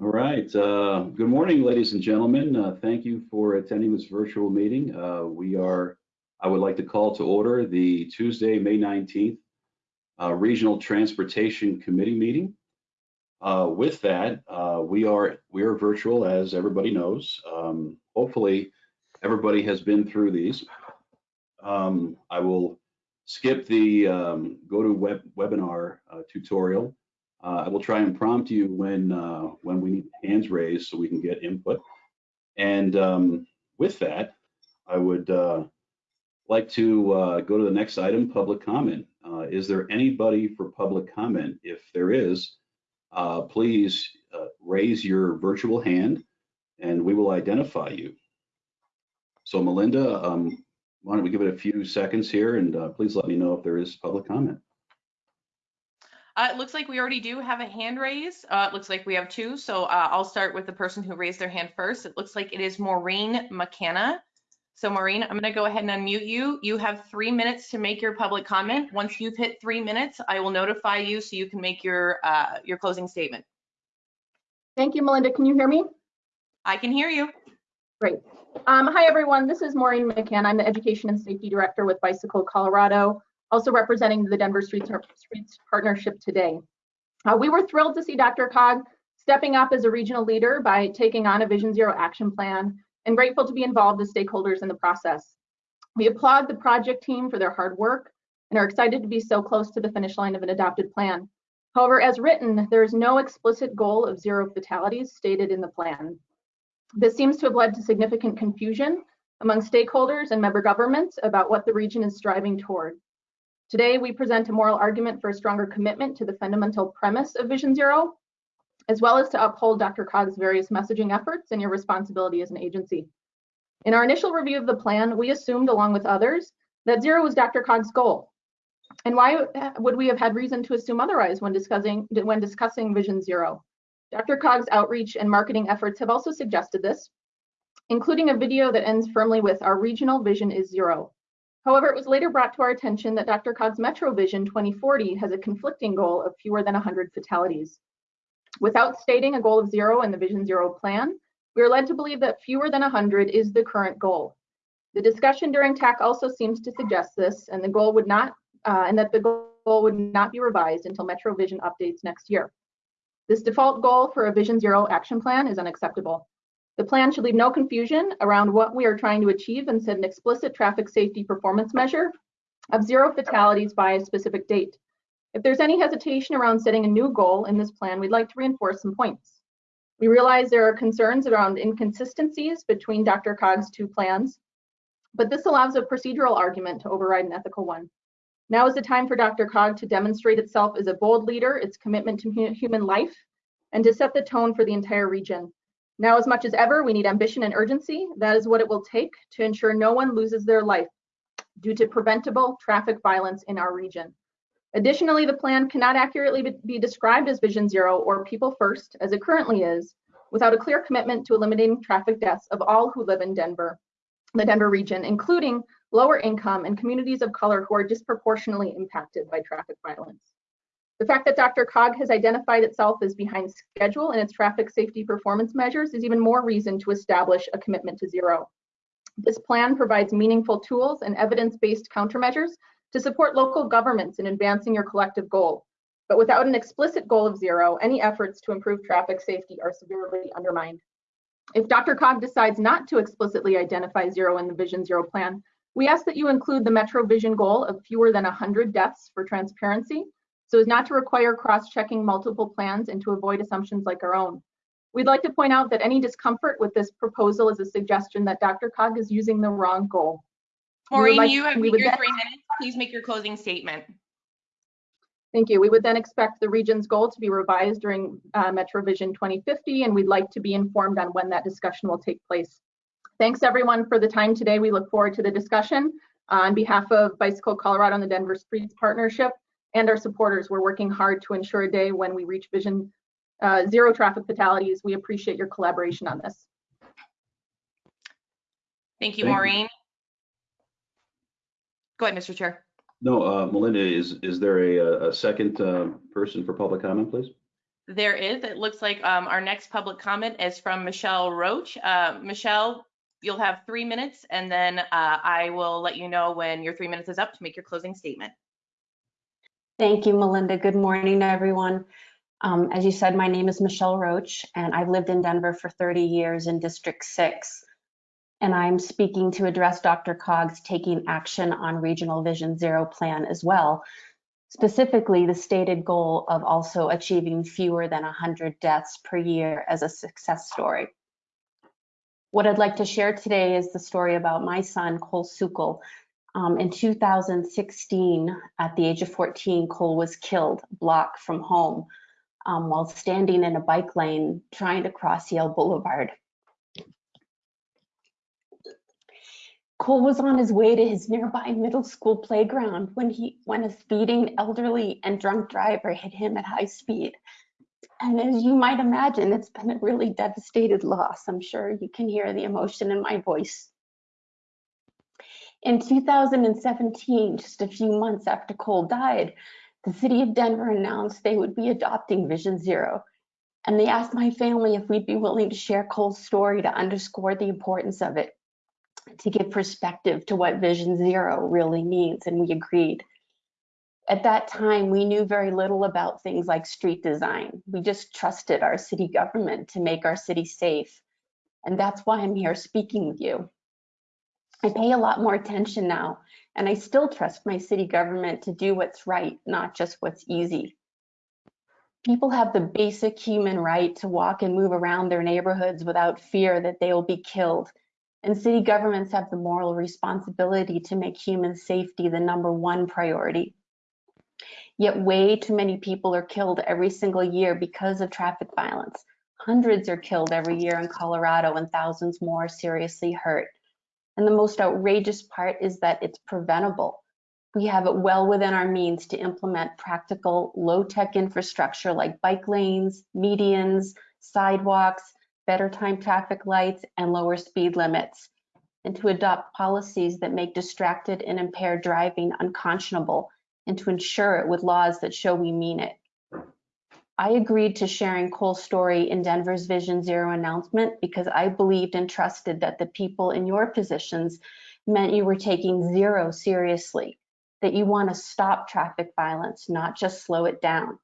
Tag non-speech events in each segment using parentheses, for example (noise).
All right. Uh, good morning, ladies and gentlemen. Uh, thank you for attending this virtual meeting. Uh, we are, I would like to call to order the Tuesday, May 19th uh, Regional Transportation Committee meeting. Uh, with that, uh, we are we are virtual, as everybody knows. Um, hopefully, everybody has been through these. Um, I will skip the um, go to web webinar tutorial uh, I will try and prompt you when uh, when we need hands raised so we can get input. And um, with that, I would uh, like to uh, go to the next item, public comment. Uh, is there anybody for public comment? If there is, uh, please raise your virtual hand and we will identify you. So Melinda, um, why don't we give it a few seconds here and please let me know if there is public comment. Uh, it looks like we already do have a hand raise. Uh, it looks like we have two. So uh, I'll start with the person who raised their hand first. It looks like it is Maureen McKenna. So Maureen, I'm going to go ahead and unmute you. You have three minutes to make your public comment. Once you've hit three minutes, I will notify you so you can make your uh, your closing statement. Thank you, Melinda. Can you hear me? I can hear you. Great. Um, hi, everyone. This is Maureen McKenna. I'm the Education and Safety Director with Bicycle Colorado also representing the Denver Streets, Streets Partnership today. Uh, we were thrilled to see DRCOG stepping up as a regional leader by taking on a Vision Zero action plan and grateful to be involved as stakeholders in the process. We applaud the project team for their hard work and are excited to be so close to the finish line of an adopted plan. However, as written, there is no explicit goal of zero fatalities stated in the plan. This seems to have led to significant confusion among stakeholders and member governments about what the region is striving toward. Today, we present a moral argument for a stronger commitment to the fundamental premise of Vision Zero, as well as to uphold DRCOG's various messaging efforts and your responsibility as an agency. In our initial review of the plan, we assumed, along with others, that zero was DRCOG's goal. And why would we have had reason to assume otherwise when discussing, when discussing Vision Zero? DRCOG's outreach and marketing efforts have also suggested this, including a video that ends firmly with our regional vision is zero. However, it was later brought to our attention that DRCOG's Metro Vision 2040 has a conflicting goal of fewer than 100 fatalities. Without stating a goal of zero in the Vision Zero plan, we are led to believe that fewer than 100 is the current goal. The discussion during TAC also seems to suggest this, and the goal would not, uh, and that the goal would not be revised until Metro Vision updates next year. This default goal for a Vision Zero action plan is unacceptable. The plan should leave no confusion around what we are trying to achieve and set an explicit traffic safety performance measure of zero fatalities by a specific date. If there's any hesitation around setting a new goal in this plan, we'd like to reinforce some points. We realize there are concerns around inconsistencies between DRCOG's two plans, but this allows a procedural argument to override an ethical one. Now is the time for DRCOG to demonstrate itself as a bold leader, its commitment to human life, and to set the tone for the entire region. Now, as much as ever, we need ambition and urgency. That is what it will take to ensure no one loses their life due to preventable traffic violence in our region. Additionally, the plan cannot accurately be described as Vision Zero or People First, as it currently is, without a clear commitment to eliminating traffic deaths of all who live in Denver, the Denver region, including lower income and communities of color who are disproportionately impacted by traffic violence. The fact that DRCOG has identified itself as behind schedule in its traffic safety performance measures is even more reason to establish a commitment to zero. This plan provides meaningful tools and evidence-based countermeasures to support local governments in advancing your collective goal. But without an explicit goal of zero, any efforts to improve traffic safety are severely undermined. If DRCOG decides not to explicitly identify zero in the Vision Zero plan, we ask that you include the Metro Vision goal of fewer than 100 deaths for transparency so as not to require cross-checking multiple plans and to avoid assumptions like our own. We'd like to point out that any discomfort with this proposal is a suggestion that DRCOG is using the wrong goal. Maureen, like, you have your three minutes. Please make your closing statement. Thank you. We would then expect the region's goal to be revised during uh, Metro Vision 2050, and we'd like to be informed on when that discussion will take place. Thanks everyone for the time today. We look forward to the discussion. Uh, on behalf of Bicycle Colorado and the Denver Streets Partnership, and our supporters. We're working hard to ensure a day when we reach vision uh, zero traffic fatalities. We appreciate your collaboration on this. Thank you, Thank Maureen. You. Go ahead, Mr. Chair. No, uh, Melinda, is is there a, a second uh, person for public comment, please? There is. It looks like um, our next public comment is from Michelle Roach. Uh, Michelle, you'll have three minutes, and then uh, I will let you know when your three minutes is up to make your closing statement. Thank you, Melinda. Good morning, everyone. Um, as you said, my name is Michelle Roach, and I've lived in Denver for 30 years in District 6. And I'm speaking to address DRCOG's taking action on Regional Vision Zero plan as well, specifically the stated goal of also achieving fewer than 100 deaths per year as a success story. What I'd like to share today is the story about my son, Cole Sukle. Um, in 2016, at the age of 14, Cole was killed, a block from home, um, while standing in a bike lane trying to cross Yale Boulevard. Cole was on his way to his nearby middle school playground when he when a speeding elderly and drunk driver hit him at high speed. And as you might imagine, it's been a really devastated loss. I'm sure you can hear the emotion in my voice. In 2017, just a few months after Cole died, the city of Denver announced they would be adopting Vision Zero. And they asked my family if we'd be willing to share Cole's story to underscore the importance of it, to give perspective to what Vision Zero really means, and we agreed. At that time, we knew very little about things like street design. We just trusted our city government to make our city safe. And that's why I'm here speaking with you. I pay a lot more attention now, and I still trust my city government to do what's right, not just what's easy. People have the basic human right to walk and move around their neighborhoods without fear that they will be killed. And city governments have the moral responsibility to make human safety the number one priority. Yet way too many people are killed every single year because of traffic violence. Hundreds are killed every year in Colorado and thousands more seriously hurt. And the most outrageous part is that it's preventable. We have it well within our means to implement practical low-tech infrastructure like bike lanes, medians, sidewalks, better time traffic lights, and lower speed limits, and to adopt policies that make distracted and impaired driving unconscionable, and to ensure it with laws that show we mean it. I agreed to sharing Cole's story in Denver's Vision Zero announcement because I believed and trusted that the people in your positions meant you were taking zero seriously, that you want to stop traffic violence, not just slow it down.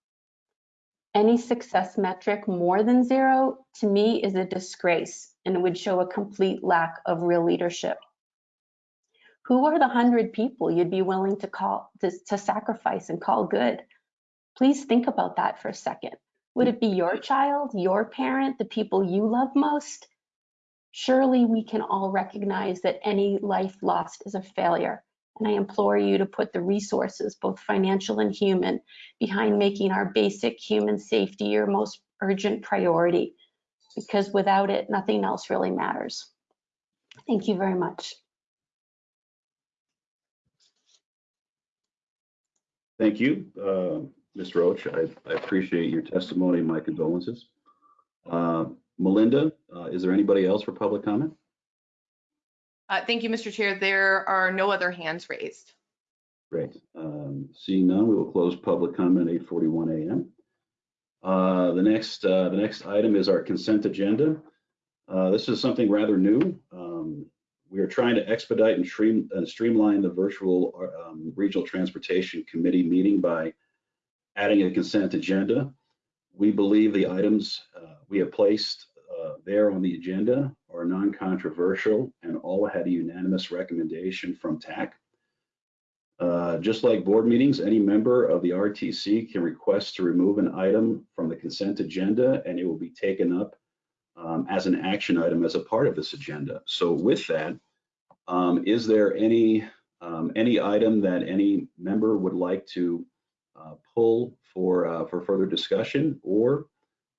Any success metric more than zero to me is a disgrace and it would show a complete lack of real leadership. Who are the hundred people you'd be willing to call to, to sacrifice and call good? Please think about that for a second. Would it be your child, your parent, the people you love most? Surely we can all recognize that any life lost is a failure. And I implore you to put the resources, both financial and human, behind making our basic human safety your most urgent priority. Because without it, nothing else really matters. Thank you very much. Thank you, uh, Ms. Roach. I, I appreciate your testimony and my condolences. Uh, Melinda, uh, is there anybody else for public comment? Uh, Thank you, Mr. Chair. There are no other hands raised. Great. Um, Seeing none, we will close public comment at 8:41 a.m. Uh, The next, uh, the next item is our consent agenda. Uh, This is something rather new. Um, We are trying to expedite and stream- and streamline the virtual um, Regional Transportation Committee meeting by adding a consent agenda. We believe the items uh, we have placed uh, there on the agenda are non-controversial and all had a unanimous recommendation from TAC. Uh, Just like board meetings, any member of the RTC can request to remove an item from the consent agenda and it will be taken up um, as an action item as a part of this agenda. So with that, um, is there any, um, any item that any member would like to pull for, uh, for further discussion? Or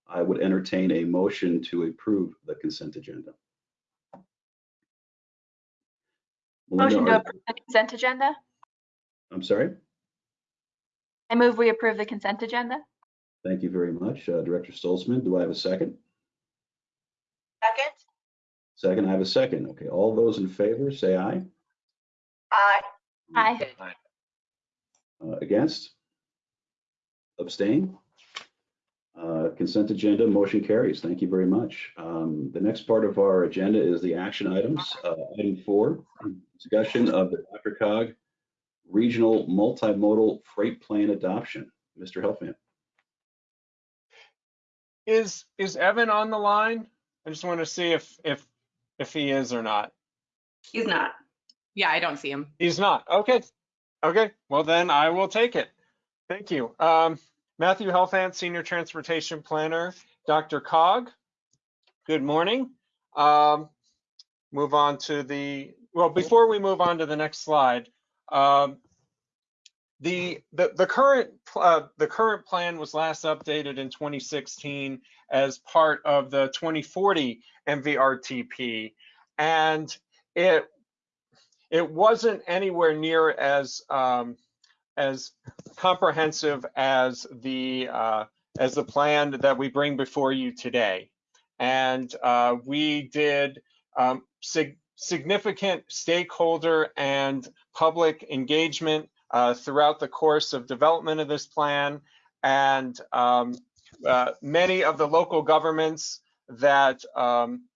I would entertain a motion to approve the consent agenda. Melinda, Motion to are- approve the consent agenda? I'm sorry? I move we approve the consent agenda? Thank you very much, uh, Director Stolzmann. Do I have a second? Second. Second, I have a second. Okay, all those in favor, say aye. Aye. Aye. Uh, Against? Abstain? Uh, Consent agenda, motion carries. Thank you very much. Um, The next part of our agenda is the action items. Uh, Item four, discussion of the DRCOG Regional Multimodal Freight Plan Adoption. Mr. Helfand. Is, is Evan on the line? I just want to see if, if, if he is or not. He's not. Yeah, I don't see him. He's not. Okay. Okay. Well, then I will take it. Thank you. Um, Matthew Helfand, Senior Transportation Planner. DRCOG, good morning. Um, move on to the, well, before we move on to the next slide, um, the, the, the current, uh, the current plan was last updated in 2016 as part of the 2040 MVRTP. And it it wasn't anywhere near as um, as comprehensive as the uh, as the plan that we bring before you today. And uh, we did um, sig significant stakeholder and public engagement uh, throughout the course of development of this plan. And um, uh, many of the local governments that um,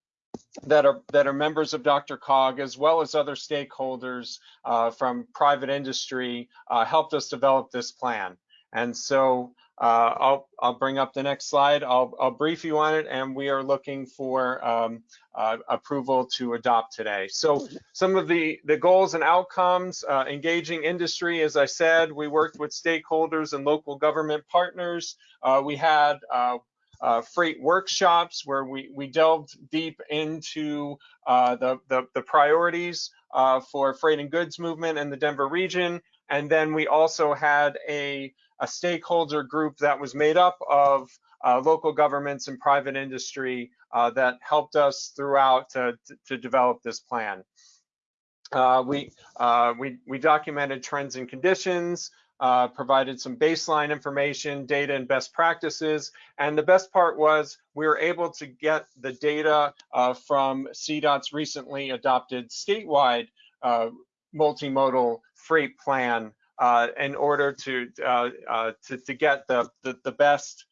that are that are members of DRCOG, as well as other stakeholders uh, from private industry, uh, helped us develop this plan. And so uh, I'll I'll bring up the next slide. I'll I'll brief you on it, and we are looking for um, uh, approval to adopt today. So some of the the goals and outcomes: uh, engaging industry. As I said, we worked with stakeholders and local government partners. Uh, we had uh, freight workshops where we, we delved deep into uh, the, the, the, priorities uh, for freight and goods movement in the Denver region. And then we also had a, a stakeholder group that was made up of uh, local governments and private industry uh, that helped us throughout to, to, develop this plan. Uh, we, we, we documented trends and conditions, uh, provided some baseline information, data, and best practices. And the best part was we were able to get the data uh, from CDOT's recently adopted statewide uh, multimodal freight plan uh, in order to, uh, uh, to, to, get the, the, the best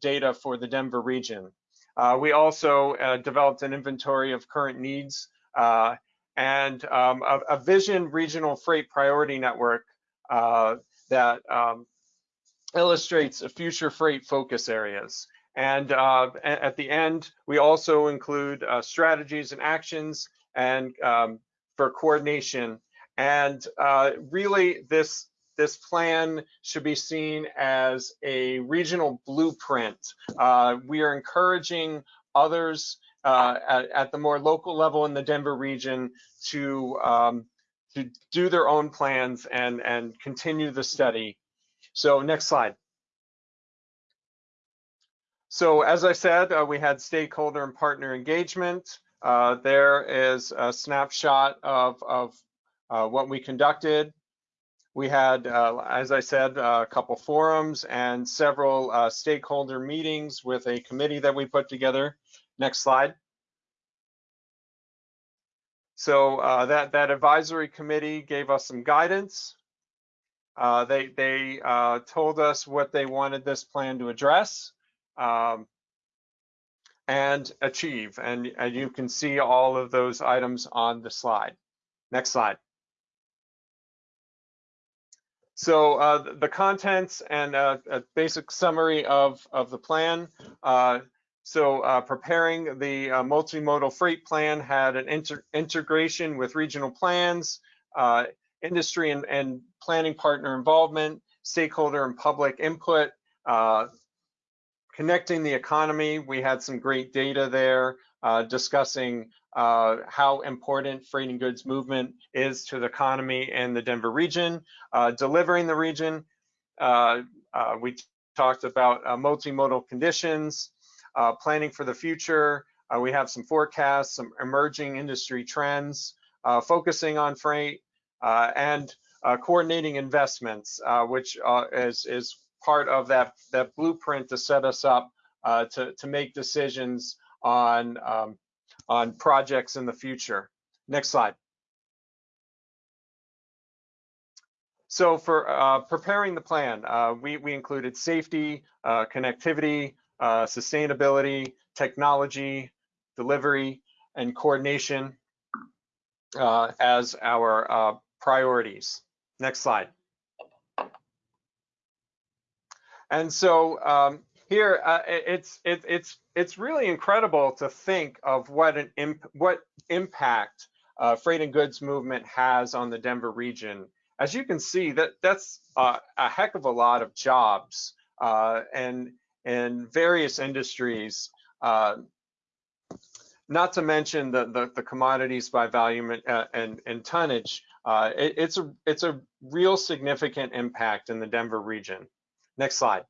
data for the Denver region. we also developed an inventory of current needs and um, a, a vision regional freight priority network uh, that um, illustrates future freight focus areas. And uh, at the end, we also include uh, strategies and actions and um, for coordination. And uh, really, this this plan should be seen as a regional blueprint. Uh, we are encouraging others at, at, the more local level in the Denver region to um, to do their own plans and, and continue the study. So next slide. So as I said, uh, we had stakeholder and partner engagement. Uh, there is a snapshot of, of uh, what we conducted. We had, uh, as I said, a couple forums and several uh, stakeholder meetings with a committee that we put together. Next slide. So uh, that that advisory committee gave us some guidance. Uh, they they uh, told us what they wanted this plan to address um, and achieve, and, and you can see all of those items on the slide. Next slide. So uh, the contents and uh, a basic summary of, of the plan. Uh, so uh, preparing the uh, multimodal freight plan had an integration with regional plans, uh, industry and, and, planning partner involvement, stakeholder and public input, uh, connecting the economy. We had some great data there uh, discussing uh, how important freight and goods movement is to the economy in the Denver region, delivering the region. we talked about multimodal conditions, uh, planning for the future. Uh, we have some forecasts, some emerging industry trends, uh, focusing on freight uh, and uh, coordinating investments, which is, is part of that, that blueprint to set us up to, to make decisions on, um, on projects in the future. Next slide. So for uh, preparing the plan, uh, we, we included safety, uh, connectivity, uh, sustainability, technology, delivery, and coordination uh, as our uh, priorities. Next slide. And so um, here, uh, it's it, it's it's really incredible to think of what an imp what impact uh, freight and goods movement has on the Denver region. As you can see, that that's uh, a heck of a lot of jobs uh, and in various industries. Uh, not to mention the, the, the commodities by volume and, uh, and, and tonnage. Uh, it, it's a it's a real significant impact in the Denver region. Next slide.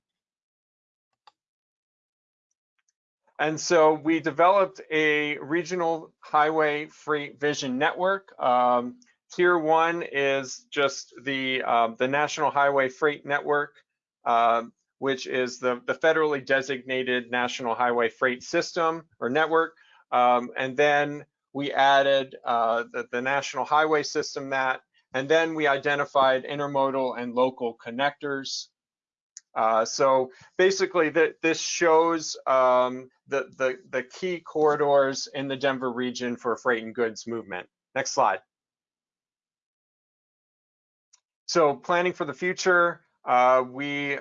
And so we developed a regional highway freight vision network. Um, tier one is just the, um, the National Highway Freight Network, um, which is the, the federally designated National Highway Freight System or network. Um, and then we added uh, the, the National Highway System that, and then we identified intermodal and local connectors. Uh, so basically, that this shows um, the, the the key corridors in the Denver region for freight and goods movement. Next slide. So planning for the future, uh, we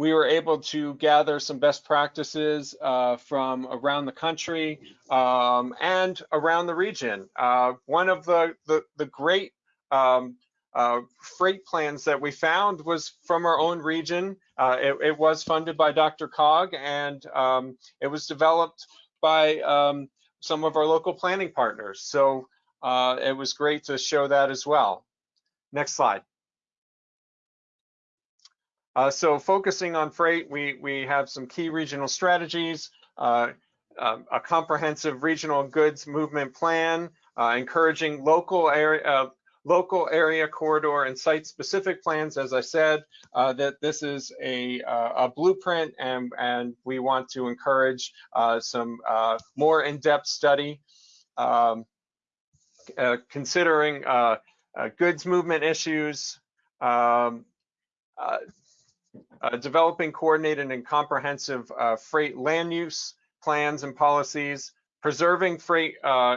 we were able to gather some best practices uh, from around the country um, and around the region. Uh, one of the the, the great um, uh, freight plans that we found was from our own region. Uh, it, it, was funded by DRCOG and um, it was developed by um, some of our local planning partners. So uh, it was great to show that as well. Next slide. Uh, so focusing on freight, we, we have some key regional strategies, uh, um, a comprehensive regional goods movement plan, uh, encouraging local area, local area corridor and site specific plans as i said uh, that this is a, uh, a, blueprint and and we want to encourage uh, some uh, more in-depth study um, uh, considering uh, goods movement issues um, developing coordinated and comprehensive freight land use plans and policies preserving freight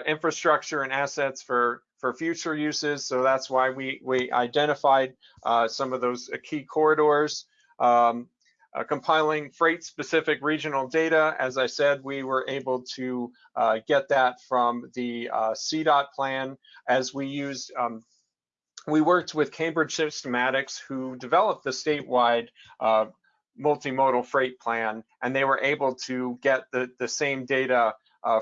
infrastructure and assets for for future uses. So that's why we, we identified uh, some of those uh, key corridors. Um, uh, compiling freight specific regional data. As I said, we were able to uh, get that from the uh, CDOT plan as we used, um, we worked with Cambridge Systematics who developed the statewide uh, multimodal freight plan and they were able to get the, the same data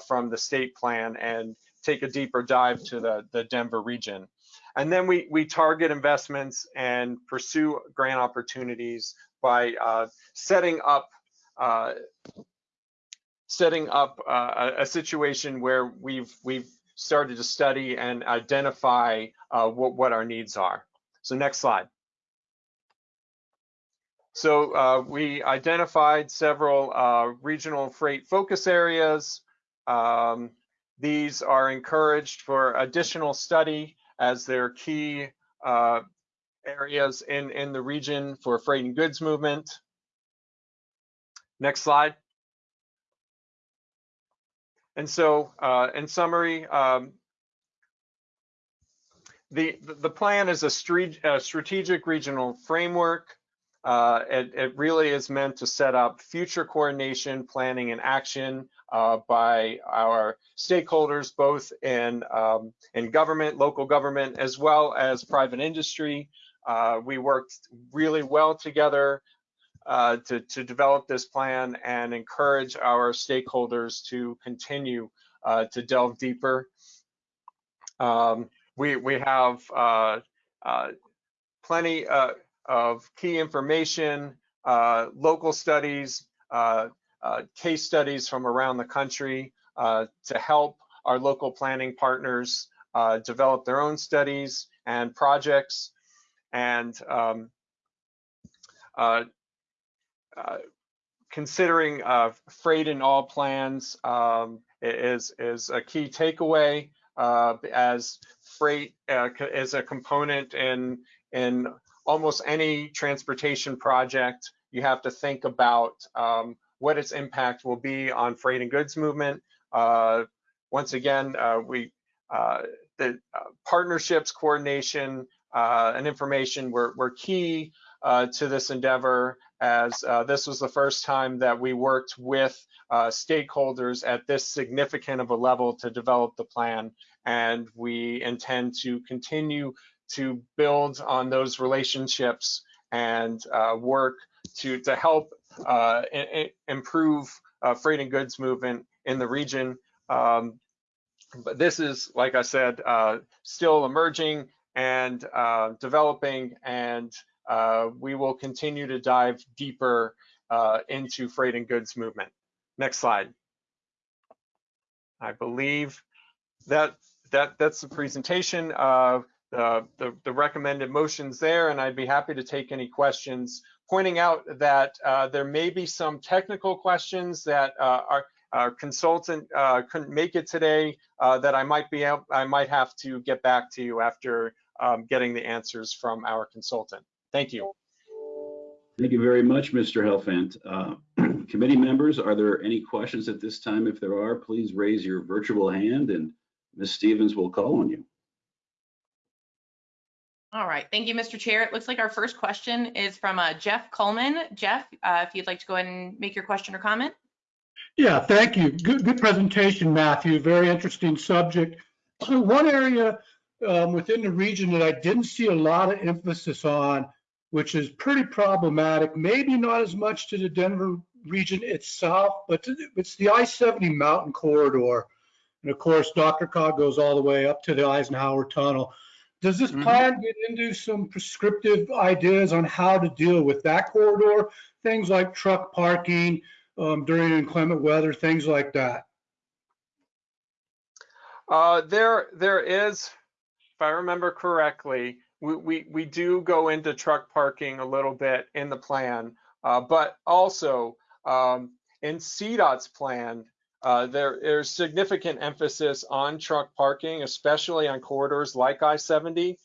from the state plan and take a deeper dive to the, the Denver region. And then we, we target investments and pursue grant opportunities by uh, setting up uh, setting up uh, a, a, situation where we've we've started to study and identify uh, what, what our needs are. So next slide. So uh, we identified several uh, regional freight focus areas. Um, these are encouraged for additional study as they're key uh, areas in, in the region for freight and goods movement. Next slide. And so uh, in summary, um, the, the plan is a, strategic regional framework uh, it, it, really is meant to set up future coordination, planning, and action uh, by our stakeholders, both in, um, in government, local government, as well as private industry. Uh, we worked really well together uh, to, to develop this plan and encourage our stakeholders to continue uh, to delve deeper. Um, we, we have uh, plenty of key information, uh, local studies, uh, uh, case studies from around the country uh, to help our local planning partners uh, develop their own studies and projects. And um, uh, considering freight in all plans um, is, is a key takeaway as freight is a component in, in almost any transportation project, you have to think about um, what its impact will be on freight and goods movement. Uh, once again, uh, we uh, the uh, partnerships, coordination, uh, and information were, were key uh, to this endeavor as uh, this was the first time that we worked with uh, stakeholders at this significant of a level to develop the plan. And we intend to continue to build on those relationships and uh, work to, to help uh, improve uh, freight and goods movement in the region. Um, but this is, like I said, uh, still emerging and developing, and uh, we will continue to dive deeper uh, into freight and goods movement. Next slide. I believe that that that's the presentation of the, the, the recommended motions there, and I'd be happy to take any questions. Pointing out that uh, there may be some technical questions that uh, our, our consultant uh, couldn't make it today that I might be I might have to get back to you after um, getting the answers from our consultant. Thank you. Thank you very much, Mr. Helfand. Uh, (clears throat) Committee members, are there any questions at this time? If there are, please raise your virtual hand and Ms. Stevens will call on you. All right, thank you, Mr. Chair. It looks like our first question is from uh, Jeff Coleman. Jeff, uh, if you'd like to go ahead and make your question or comment. Yeah, thank you. Good, good presentation, Matthew. Very interesting subject. So one area um, within the region that I didn't see a lot of emphasis on, which is pretty problematic, maybe not as much to the Denver region itself, but the- it's the I-70 mountain corridor. And of course, DRCOG goes all the way up to the Eisenhower Tunnel. Does this Mhm. plan get into some prescriptive ideas on how to deal with that corridor? Things like truck parking, um, during inclement weather, things like that. Uh, there, there is, if I remember correctly, we, we, we do go into truck parking a little bit in the plan, uh, but also um, in CDOT's plan, uh, there there's significant emphasis on truck parking, especially on corridors like I-70.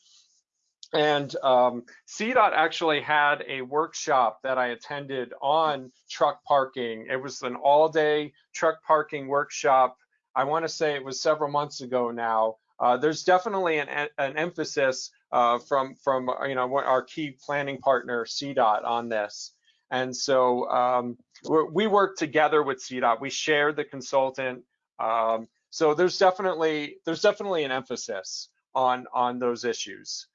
And um, CDOT actually had a workshop that I attended on truck parking. It was an all-day truck parking workshop I want to say it was several months ago now. Uh, there's definitely an, an emphasis uh, from from you know our key planning partner CDOT on this, and so um, we're, we work together with CDOT. We share the consultant, um, so there's definitely there's definitely an emphasis on on those issues.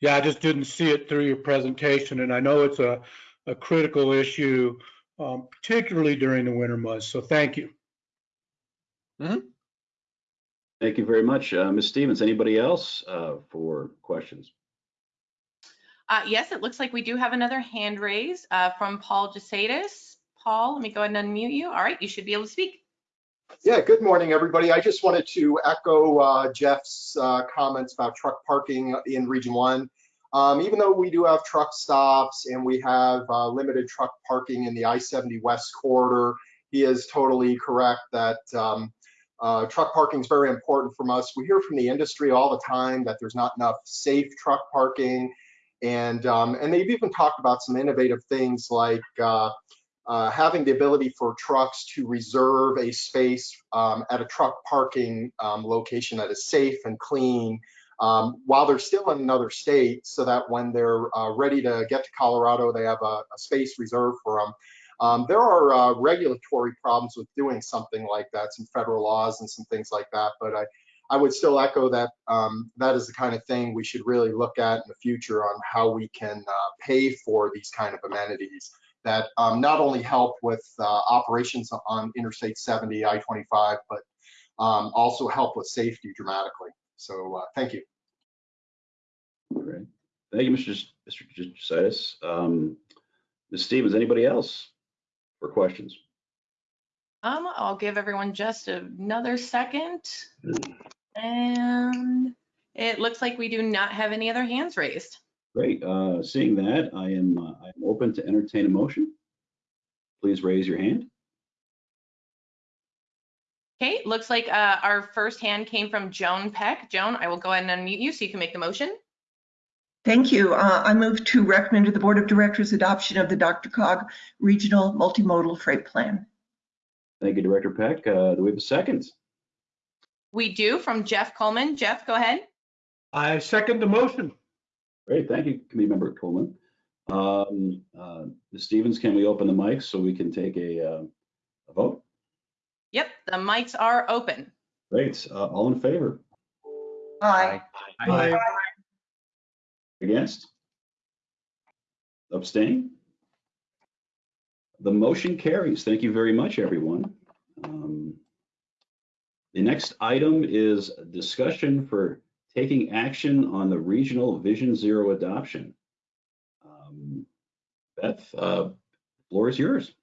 Yeah, I just didn't see it through your presentation, and I know it's a, a critical issue, um, particularly during the winter months. So thank you. Thank you very much. Uh, Ms. Stevens, anybody else uh, for questions? Uh, yes, it looks like we do have another hand raise uh, from Paul Jesaitis. Paul, let me go ahead and unmute you. All right, you should be able to speak. Yeah, good morning, everybody. I just wanted to echo uh, Jeff's uh, comments about truck parking in Region 1. Um, even though we do have truck stops and we have uh, limited truck parking in the I-70 West corridor, he is totally correct that um, uh, truck parking is very important from us. We hear from the industry all the time that there's not enough safe truck parking. And, um, and they've even talked about some innovative things like uh, uh, having the ability for trucks to reserve a space um, at a truck parking um, location that is safe and clean um, while they're still in another state so that when they're uh, ready to get to Colorado, they have a, a space reserved for them. Um, there are uh, regulatory problems with doing something like that, some federal laws and some things like that, but I, I would still echo that um, that is the kind of thing we should really look at in the future on how we can uh, pay for these kind of amenities that um, not only help with uh, operations on Interstate 70, I-25, but um, also help with safety dramatically. So uh, thank you. Great. Thank you, Mr. Mr. Justice. Ms. Stevens, anybody else for questions? Um, I'll give everyone just another second. And it looks like we do not have any other hands raised. Great. Uh, Seeing that, I am, uh, I am open to entertain a motion. Please raise your hand. Okay, looks like uh, our first hand came from Joan Peck. Joan, I will go ahead and unmute you so you can make the motion. Thank you. Uh, I move to recommend to the Board of Directors adoption of the DRCOG Regional Multimodal Freight Plan. Thank you, Director Peck. Uh, Do we have a second? We do from Jeff Coleman. Jeff, go ahead. I second the motion. Great, thank you, Committee Member Coleman. Um, uh, Ms. Stevens, can we open the mics so we can take a uh, a vote? Yep, the mics are open. Great, uh, all in favor? Aye. Aye. Against? Abstain? The motion carries. Thank you very much, everyone. Um, The next item is discussion for taking action on the regional Vision Zero adoption. Um, Beth, uh, floor is yours.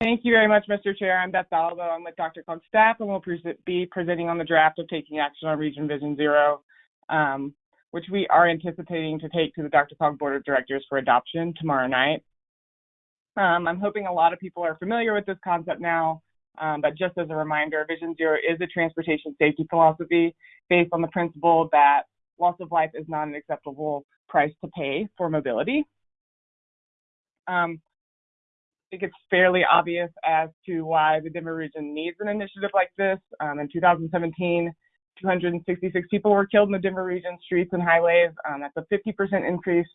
Thank you very much, Mr. Chair. I'm Beth Salvo. I'm with DRCOG's staff and we'll be presenting on the draft of taking action on Region Vision Zero, um, which we are anticipating to take to the DRCOG Board of Directors for adoption tomorrow night. Um, I'm hoping a lot of people are familiar with this concept now, um, but just as a reminder, Vision Zero is a transportation safety philosophy based on the principle that loss of life is not an acceptable price to pay for mobility. Um, I think it's fairly obvious as to why the Denver region needs an initiative like this. Um, in 2017, 266 people were killed in the Denver region streets and highways. Um, that's a 50% increase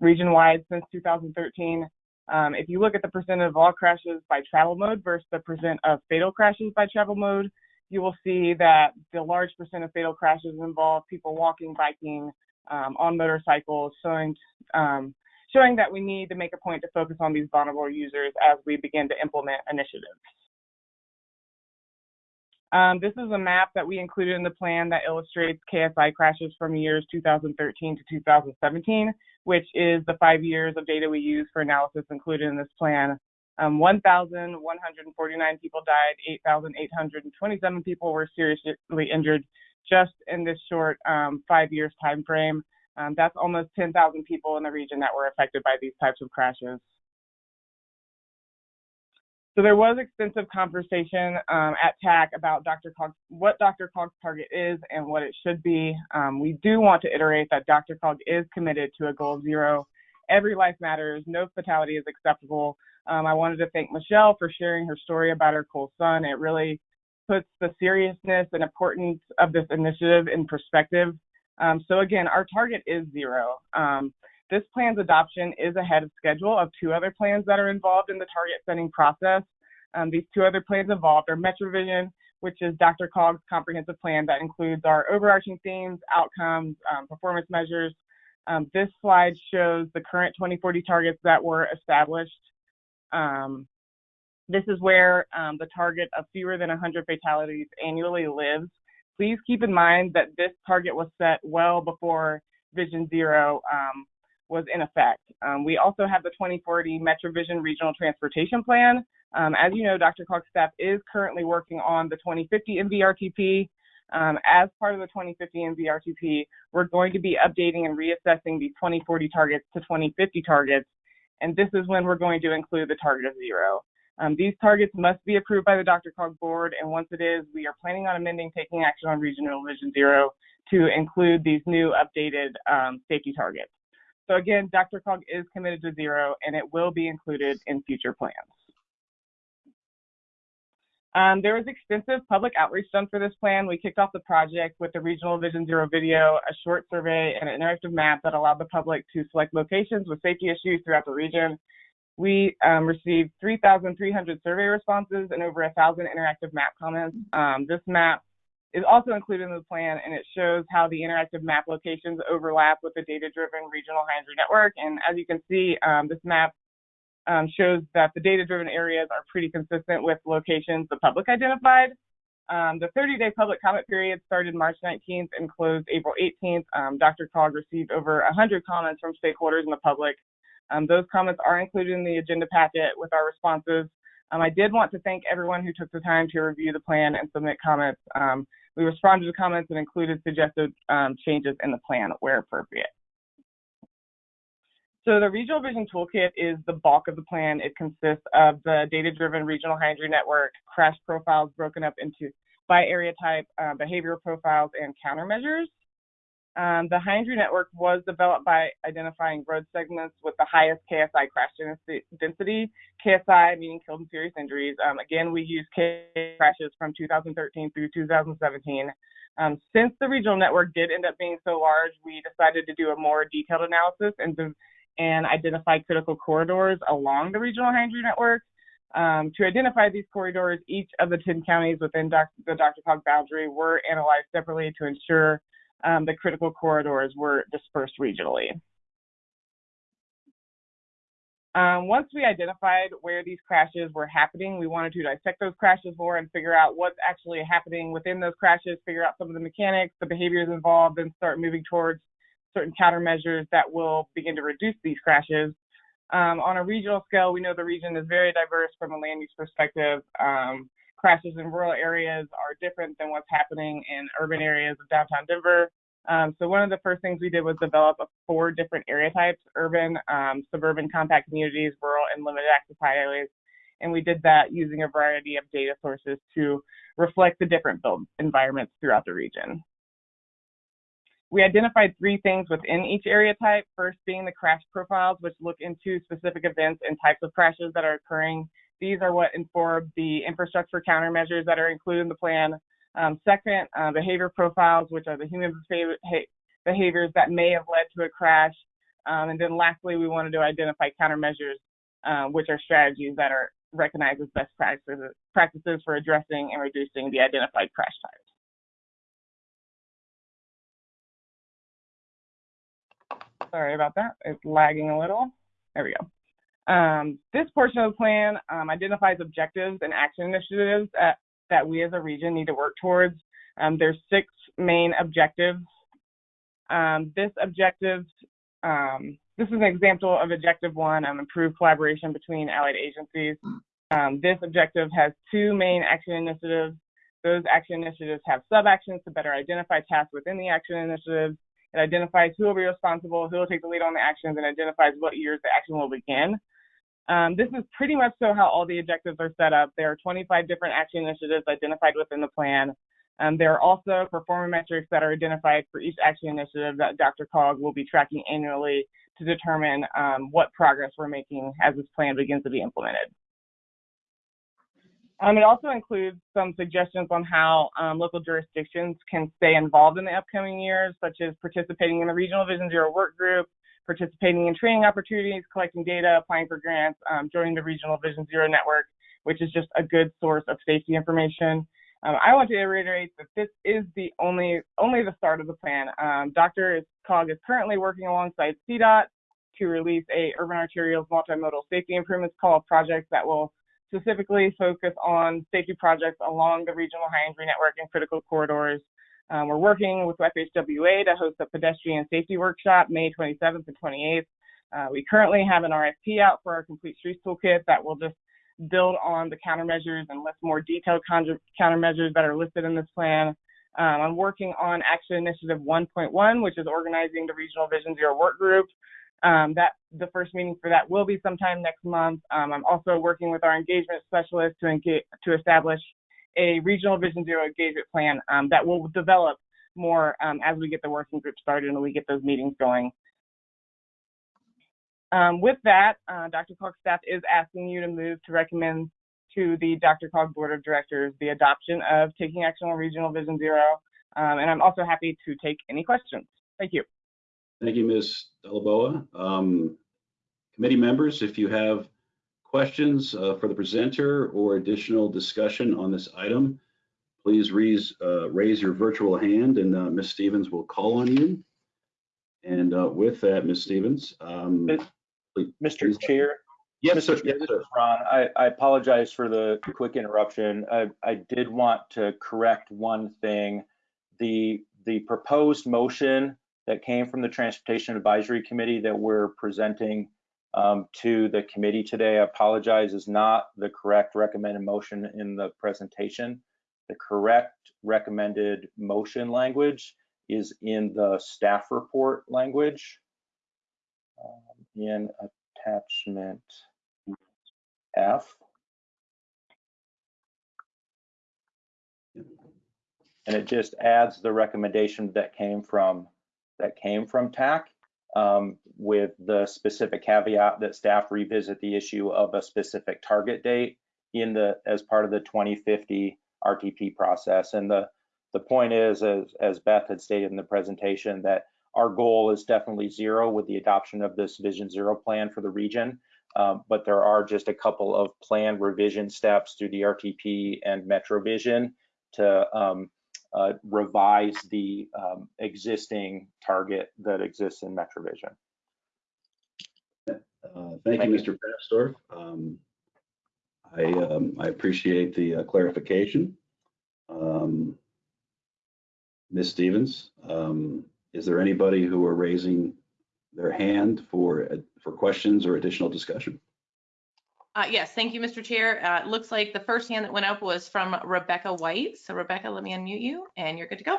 region-wide since 2013. Um, if you look at the percent of all crashes by travel mode versus the percent of fatal crashes by travel mode, you will see that the large percent of fatal crashes involve people walking, biking, um, on motorcycles, showing um, showing that we need to make a point to focus on these vulnerable users as we begin to implement initiatives. Um, this is a map that we included in the plan that illustrates KSI crashes from years 2013 to 2017, which is the five years of data we use for analysis included in this plan. Um, 1,149 people died, 8,827 people were seriously injured just in this short um, five years time frame. Um, that's almost 10,000 people in the region that were affected by these types of crashes. So there was extensive conversation um, at TAC about Dr. What DRCOG's target is and what it should be. Um, we do want to iterate that DRCOG is committed to a goal of zero. Every life matters. No fatality is acceptable. Um, I wanted to thank Michelle for sharing her story about her cool son. It really puts the seriousness and importance of this initiative in perspective. Um, so again, our target is zero. This plan's adoption is ahead of schedule of two other plans that are involved in the target setting process. Um, these two other plans involved are MetroVision, which is DRCOG's comprehensive plan that includes our overarching themes, outcomes, um, performance measures. Um, this slide shows the current 2040 targets that were established. Um, this is where um, the target of fewer than 100 fatalities annually lives. Please keep in mind that this target was set well before Vision Zero um, was in effect. Um, we also have the 2040 MetroVision Regional Transportation Plan. Um, as you know, DRCOG's staff is currently working on the 2050 MVRTP. Um, as part of the 2050 MVRTP, we're going to be updating and reassessing these 2040 targets to 2050 targets, and this is when we're going to include the target of zero. Um, these targets must be approved by the DRCOG board, and once it is, we are planning on amending taking action on Regional Vision Zero to include these new updated um, safety targets. So again, DRCOG is committed to zero, and it will be included in future plans. Um, there was extensive public outreach done for this plan. We kicked off the project with the Regional Vision Zero video, a short survey, and an interactive map that allowed the public to select locations with safety issues throughout the region. We um, received 3,300 survey responses and over 1,000 interactive map comments. Um, this map is also included in the plan, and it shows how the interactive map locations overlap with the data-driven regional high-injury network. And as you can see, um, this map um, shows that the data-driven areas are pretty consistent with locations the public identified. Um, the 30-day public comment period started March 19th and closed April 18th. Um, DRCOG received over 100 comments from stakeholders and the public. Um, those comments are included in the agenda packet with our responses. Um, I did want to thank everyone who took the time to review the plan and submit comments. Um, we responded to comments and included suggested changes in the plan where appropriate. So the Regional Vision Toolkit is the bulk of the plan. It consists of the data-driven regional high injury network, crash profiles broken up into by area type, uh, behavioral profiles, and countermeasures. Um, the High Injury Network was developed by identifying road segments with the highest KSI crash density. KSI meaning killed and serious injuries. Um, again, we use K crashes from 2013 through 2017. Um, since the regional network did end up being so large, we decided to do a more detailed analysis and, and identify critical corridors along the regional high injury network. Um, to identify these corridors, each of the 10 counties within doc- the DRCOG boundary were analyzed separately to ensure um, the critical corridors were dispersed regionally. Um, once we identified where these crashes were happening, we wanted to dissect those crashes more and figure out what's actually happening within those crashes, figure out some of the mechanics, the behaviors involved, and start moving towards certain countermeasures that will begin to reduce these crashes. Um, on a regional scale, we know the region is very diverse from a land use perspective. Um, crashes in rural areas are different than what's happening in urban areas of downtown Denver. Um, so one of the first things we did was develop four different area types, urban, um, suburban compact communities, rural, and limited access highways. And we did that using a variety of data sources to reflect the different build environments throughout the region. We identified three things within each area type, first being the crash profiles, which look into specific events and types of crashes that are occurring. These are what inform the infrastructure countermeasures that are included in the plan. Um, second, uh, behavior profiles, which are the human behaviors that may have led to a crash. Um, and then lastly, we wanted to identify countermeasures, uh, which are strategies that are recognized as best practices, practices for addressing and reducing the identified crash types. Sorry about that. It's lagging a little. There we go. Um, this portion of the plan um, identifies objectives and action initiatives that, that we as a region need to work towards. Um, there's six main objectives. Um, this objective, um, this is an example of objective one, um, improved collaboration between allied agencies. this objective has two main action initiatives. Those action initiatives have sub-actions to better identify tasks within the action initiatives it identifies who will be responsible, who will take the lead on the actions, and identifies what years the action will begin. Um, this is pretty much so how all the objectives are set up. There are 25 different action initiatives identified within the plan. Um, there are also performance metrics that are identified for each action initiative that DRCOG will be tracking annually to determine um, what progress we're making as this plan begins to be implemented. Um, it also includes some suggestions on how um, local jurisdictions can stay involved in the upcoming years, such as participating in the Regional Vision Zero work group, participating in training opportunities, collecting data, applying for grants, um, joining the Regional Vision Zero network, which is just a good source of safety information. Um, I want to reiterate that this is the only only the start of the plan. Um, Dr. Cog is currently working alongside CDOT to release a urban arterials multimodal safety improvements call project that will specifically focus on safety projects along the regional high injury network and critical corridors. Um, we're working with FHWA to host a pedestrian safety workshop May 27th and 28th. Uh, we currently have an RFP out for our complete streets toolkit that will just build on the countermeasures and list more detailed countermeasures that are listed in this plan. Um, I'm working on Action Initiative 1.1, which is organizing the Regional Vision Zero work group. Um, that the first meeting for that will be sometime next month. Um, I'm also working with our engagement specialist to engage, to establish a regional Vision Zero engagement plan um, that will develop more um, as we get the working group started and we get those meetings going. Um, with that, uh, DRCOG's staff is asking you to move to recommend to the DRCOG Board of Directors the adoption of Taking Action on Regional Vision Zero. Um, and I'm also happy to take any questions. Thank you. Thank you, Ms. Doliboa. Um, committee members, if you have questions uh, for the presenter or additional discussion on this item, please raise, uh, raise your virtual hand and uh, Ms. Stevens will call on you. And uh, with that, Ms. Stevens. Um, please, Mr. Please. Chair. Yes, Mr. sir. Yes, sir. Ron. I, I, apologize for the quick interruption. I, I did want to correct one thing. The the proposed motion that came from the Transportation Advisory Committee that we're presenting um, to the committee today, I apologize, is not the correct recommended motion in the presentation. The correct recommended motion language is in the staff report language um, in attachment F. And it just adds the recommendation that came from that came from TAC um, with the specific caveat that staff revisit the issue of a specific target date in the as part of the 2050 RTP process. And the the point is, as, as Beth had stated in the presentation, that our goal is definitely zero with the adoption of this Vision Zero plan for the region. Um, but there are just a couple of planned revision steps through the RTP and MetroVision to um, uh, revise the um, existing target that exists in MetroVision. Uh, Thank you, Mr. Papsdorf. Um, I, um, I appreciate the uh, clarification. Um, Ms. Stevens, um, is there anybody who are raising their hand for, uh, for questions or additional discussion? Uh, yes, thank you, Mr. Chair. Uh, it looks like the first hand that went up was from Rebecca White. So Rebecca, let me unmute you and you're good to go.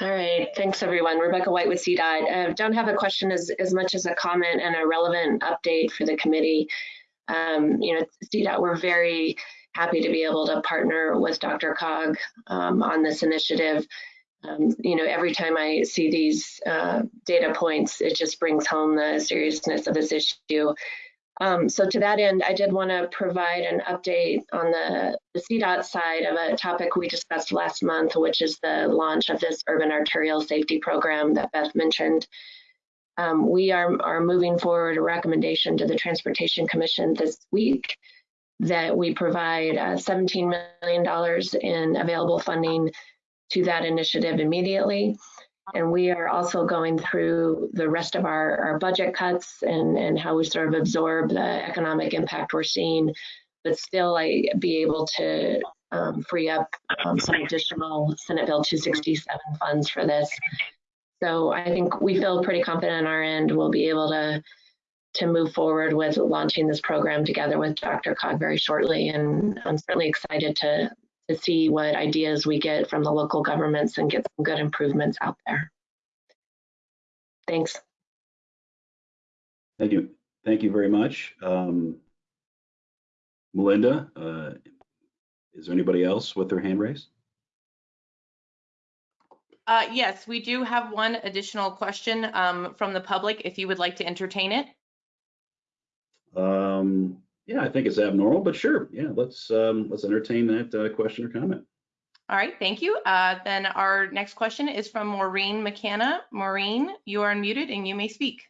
All right, thanks everyone. Rebecca White with CDOT. Uh, don't have a question as, as much as a comment and a relevant update for the committee. Um, you know, CDOT, we're very happy to be able to partner with DRCOG um, on this initiative. Um, you know, every time I see these uh, data points, it just brings home the seriousness of this issue. Um, so to that end, I did want to provide an update on the, the CDOT side of a topic we discussed last month, which is the launch of this urban arterial safety program that Beth mentioned. Um, we are, are moving forward a recommendation to the Transportation Commission this week that we provide uh, $17 million in available funding to that initiative immediately. And we are also going through the rest of our, our budget cuts and, and how we sort of absorb the economic impact we're seeing, but still I be able to um, free up um, some additional Senate Bill 267 funds for this. So I think we feel pretty confident on our end we'll be able to to move forward with launching this program together with DRCOG very shortly. And I'm certainly excited to to see what ideas we get from the local governments and get some good improvements out there. Thanks. Thank you. Thank you very much. Um, Melinda, uh, is there anybody else with their hand raised? Uh, yes, we do have one additional question um, from the public if you would like to entertain it. Um, yeah, I think it's abnormal, but sure. Yeah, let's um, let's entertain that uh, question or comment. All right, thank you. Uh, then our next question is from Maureen McKenna. Maureen, you are unmuted and you may speak.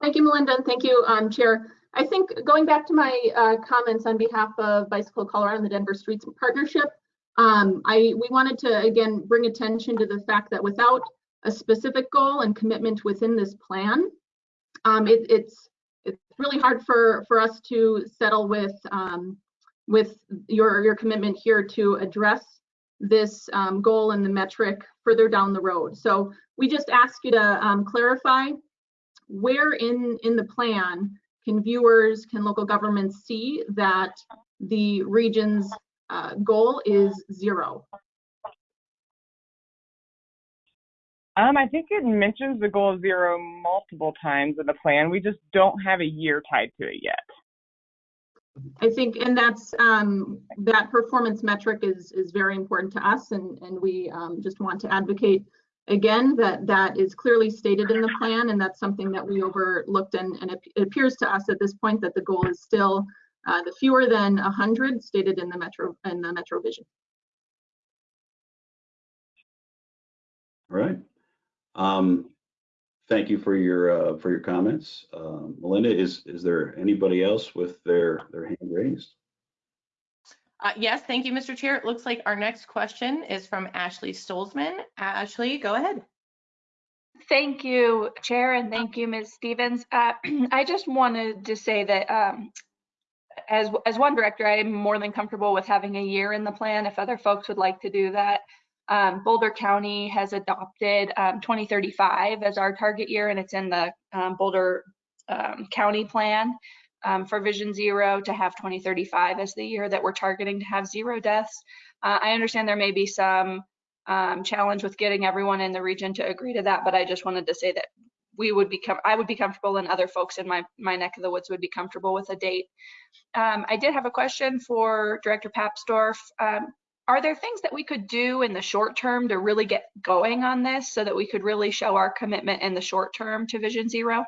Thank you, Melinda, and thank you, um, Chair. I think going back to my uh, comments on behalf of Bicycle Colorado and the Denver Streets Partnership, um, I we wanted to again bring attention to the fact that without a specific goal and commitment within this plan, um, it, it's it's really hard for for us to settle with um, with your your commitment here to address this um, goal and the metric further down the road. So we just ask you to um, clarify where in in the plan can viewers, can local governments see that the region's uh, goal is zero? Um, I think it mentions the goal of zero multiple times in the plan. We just don't have a year tied to it yet. I think, and that's um, that performance metric is is very important to us, and and we um, just want to advocate again that that is clearly stated in the plan, and that's something that we overlooked, and and it, it appears to us at this point that the goal is still uh, the fewer than 100 stated in the metro in the Metro Vision. All right. Um, thank you for your uh, for your comments, uh, Melinda. Is is there anybody else with their their hand raised? Uh, yes, thank you, Mr. Chair. It looks like our next question is from Ashley Stolzmann. Ashley, go ahead. Thank you, Chair, and thank you, Ms. Stevens. Uh, (clears throat) I just wanted to say that um, as as one director, I am more than comfortable with having a year in the plan. If other folks would like to do that, um, Boulder County has adopted um, 2035 as our target year, and it's in the um, Boulder um, County plan um, for Vision Zero to have 2035 as the year that we're targeting to have zero deaths. Uh, I understand there may be some um, challenge with getting everyone in the region to agree to that, but I just wanted to say that we would become, I would be comfortable and other folks in my, my neck of the woods would be comfortable with a date. Um, I did have a question for Director Papsdorf. Um, are there things that we could do in the short term to really get going on this so that we could really show our commitment in the short term to Vision Zero?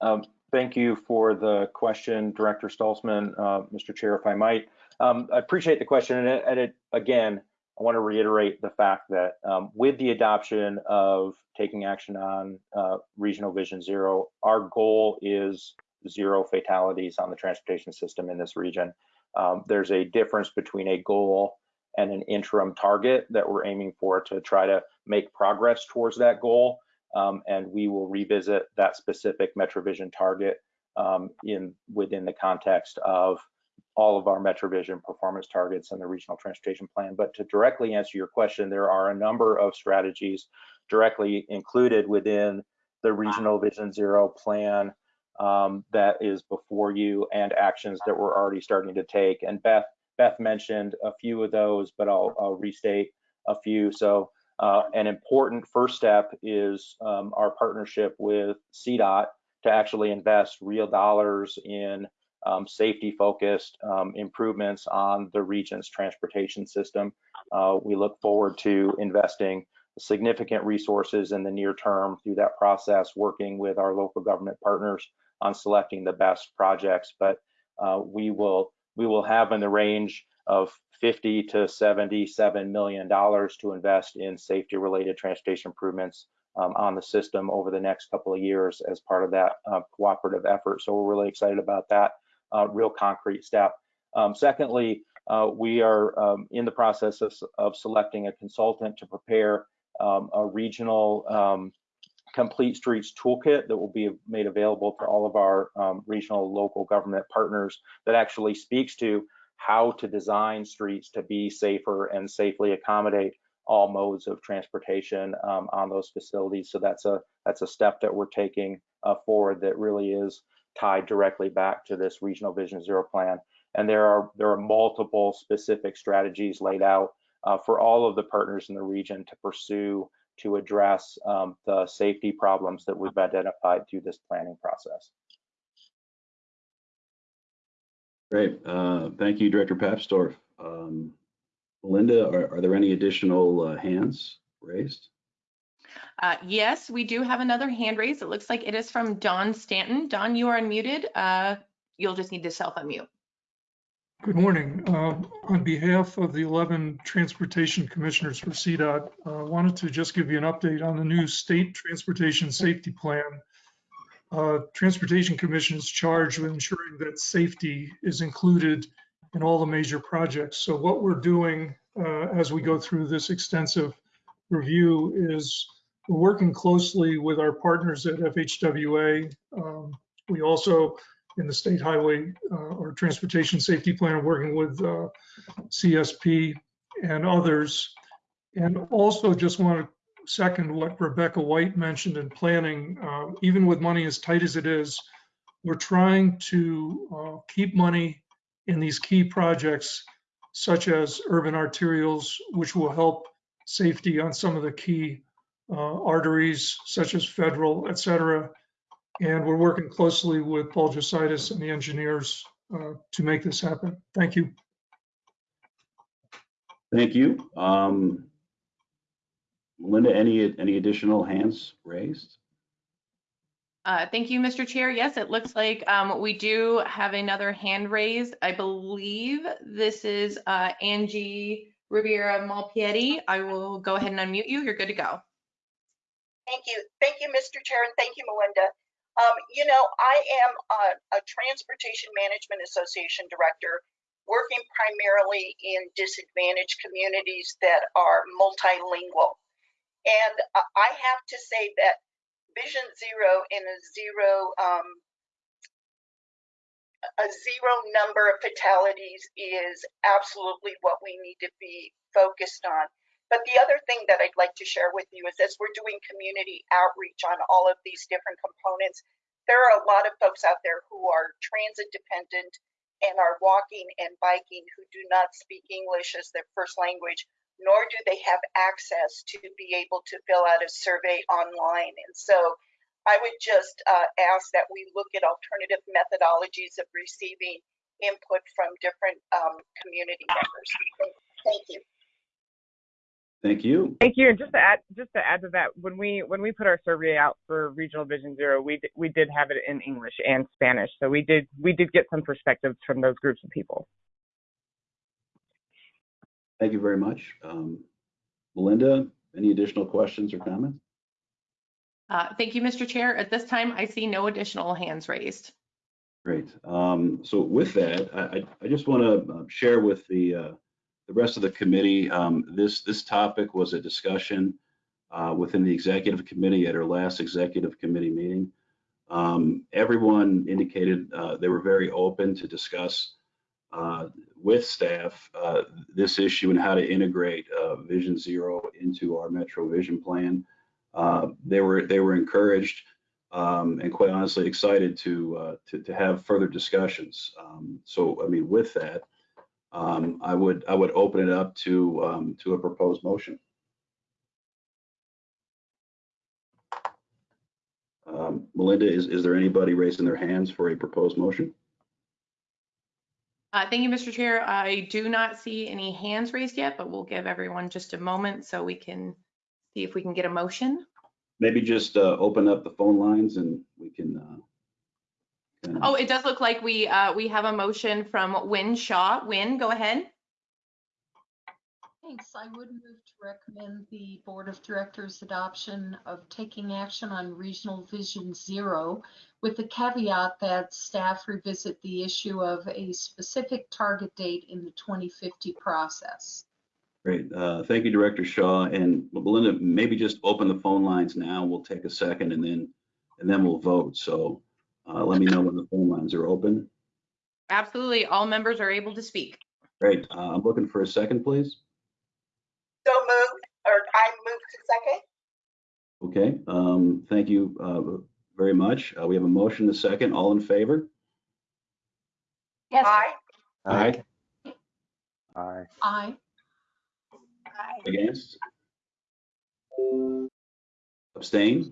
Um, Thank you for the question, Director Stolzmann, uh, Mr. Chair, if I might. Um, I appreciate the question, and and it, again, I want to reiterate the fact that um, with the adoption of taking action on uh, Regional Vision Zero, our goal is zero fatalities on the transportation system in this region. Um, there's a difference between a goal and an interim target that we're aiming for to try to make progress towards that goal. Um, and we will revisit that specific MetroVision target um, in within the context of all of our MetroVision performance targets and the regional transportation plan. But to directly answer your question, there are a number of strategies directly included within the regional Vision Zero plan um, that is before you and actions that we're already starting to take. And Beth Beth mentioned a few of those, but I'll, I'll restate a few. So uh, an important first step is um, our partnership with CDOT to actually invest real dollars in um, safety focused um, improvements on the region's transportation system. Uh, we look forward to investing significant resources in the near term through that process, working with our local government partners on selecting the best projects. But uh, we will we will have in the range of 50 to 77 million dollars to invest in safety related transportation improvements um, on the system over the next couple of years as part of that uh, cooperative effort. So we're really excited about that uh, real concrete step. Um, secondly, uh, we are um, in the process of, of, selecting a consultant to prepare um, a regional um, complete streets toolkit that will be made available to all of our um, regional local government partners that actually speaks to how to design streets to be safer and safely accommodate all modes of transportation um, on those facilities. So that's a that's a step that we're taking uh, forward that really is tied directly back to this regional Vision Zero plan. And there are there are multiple specific strategies laid out uh, for all of the partners in the region to pursue to address um, the safety problems that we've identified through this planning process. Great. Uh, thank you, Director Papsdorf. Um, Melinda, are, are, there any additional uh, hands raised? Uh, yes, we do have another hand raised. It looks like it is from Don Stanton. Don, you are unmuted. Uh, you'll just need to self-unmute. Good morning. Uh, on behalf of the 11 transportation commissioners for CDOT, I uh, wanted to just give you an update on the new state transportation safety plan. Uh, transportation commission is charged with ensuring that safety is included in all the major projects. So what we're doing uh, as we go through this extensive review is working closely with our partners at FHWA. Um, we also in the state highway uh, or transportation safety plan, working with uh, CSP and others. And also just want to second what Rebecca White mentioned in planning, uh, even with money as tight as it is, we're trying to uh, keep money in these key projects such as urban arterials, which will help safety on some of the key uh, arteries such as federal, et cetera, and we're working closely with Paul Jesaitis and the engineers uh, to make this happen. Thank you. Thank you. Um, Linda, any any additional hands raised? Uh, thank you, Mr. Chair. Yes, it looks like um, we do have another hand raised. I believe this is uh, Angie Rivera Malpiede. I will go ahead and unmute you. You're good to go. Thank you. Thank you, Mr. Chair, and thank you, Melinda. Um, you know, I am a, a, Transportation Management Association director working primarily in disadvantaged communities that are multilingual. And I have to say that Vision Zero in a zero um, a zero number of fatalities is absolutely what we need to be focused on. But the other thing that I'd like to share with you is as we're doing community outreach on all of these different components, there are a lot of folks out there who are transit dependent and are walking and biking who do not speak English as their first language, nor do they have access to be able to fill out a survey online. And so I would just uh, ask that we look at alternative methodologies of receiving input from different um, community members. Thank- Thank you. Thank you. Thank you. And just to add, just to add to that, when we when we put our survey out for Regional Vision Zero, we did, we did have it in English and Spanish, so we did we did get some perspectives from those groups of people. Thank you very much. Um, Melinda, any additional questions or comments? Uh, Thank you, Mr. Chair. At this time, I see no additional hands raised. Great. Um, so with that, I, I- I just want to share with the, uh, the rest of the committee, um, this, this topic was a discussion uh, within the executive committee at our last executive committee meeting. Um, everyone indicated uh, they were very open to discuss uh, with staff uh, this issue and how to integrate uh, Vision Zero into our Metro Vision Plan. Uh, they were they were encouraged um, and quite honestly excited to, to to have further discussions. Um, so I mean, with that, um, I would I would open it up to um, to a proposed motion. Um, Melinda, is is there anybody raising their hands for a proposed motion? Uh, Thank you, Mr. Chair. I do not see any hands raised yet, but we'll give everyone just a moment so we can see if we can get a motion. Maybe just uh, open up the phone lines and we can. Uh, kind Oh, it does look like we, uh, we have a motion from Wynne Shaw. Wynne, go ahead. Thanks. I would move to recommend the Board of Directors adoption of taking action on Regional Vision Zero with the caveat that staff revisit the issue of a specific target date in the 2050 process. Great. Uh, Thank you, Director Shaw. And Melinda, maybe just open the phone lines now. We'll take a second and then, and then we'll vote. So uh, let me know when the phone lines are open. Absolutely. All members are able to speak. Great. Uh, I'm looking for a second, please. So moved, or I move to second? Okay. Um, Thank you uh, very much. Uh, We have a motion, to second. All in favor? Yes. Aye. Aye. Aye. Aye. Against? Abstain?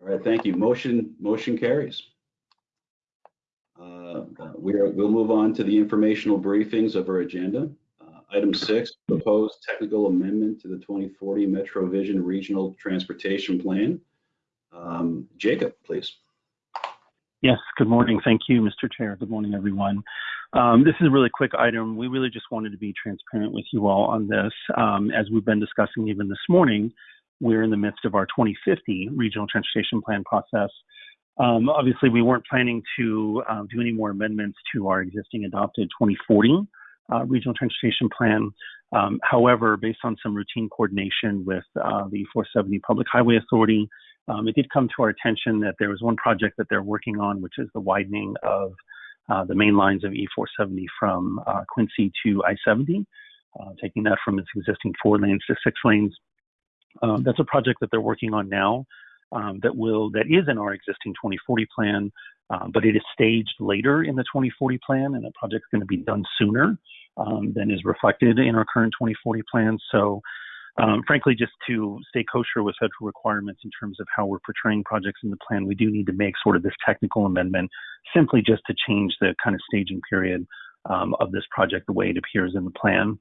All right, thank you. Motion, motion carries. Uh, We are, we'll move on to the informational briefings of our agenda. Uh, Item six, proposed technical amendment to the 2040 Metro Vision Regional Transportation Plan. Um, Jacob, please. Yes, good morning. Thank you, Mr. Chair. Good morning, everyone. Um, this is a really quick item. We really just wanted to be transparent with you all on this. Um, as we've been discussing even this morning, we're in the midst of our 2050 regional transportation plan process. Um, obviously, we weren't planning to uh, do any more amendments to our existing adopted 2040 uh, regional transportation plan. Um, however, based on some routine coordination with uh, the 470 Public Highway Authority, um, it did come to our attention that there was one project that they're working on, which is the widening of uh, the main lines of E470 from uh, Quincy to I-70, uh, taking that from its existing four lanes to six lanes. Um, that's a project that they're working on now um, that will that is in our existing 2040 plan, uh, but it is staged later in the 2040 plan, and the project's going to be done sooner um, than is reflected in our current 2040 plan. So um, frankly, just to stay kosher with federal requirements in terms of how we're portraying projects in the plan, we do need to make sort of this technical amendment simply just to change the kind of staging period um, of this project the way it appears in the plan.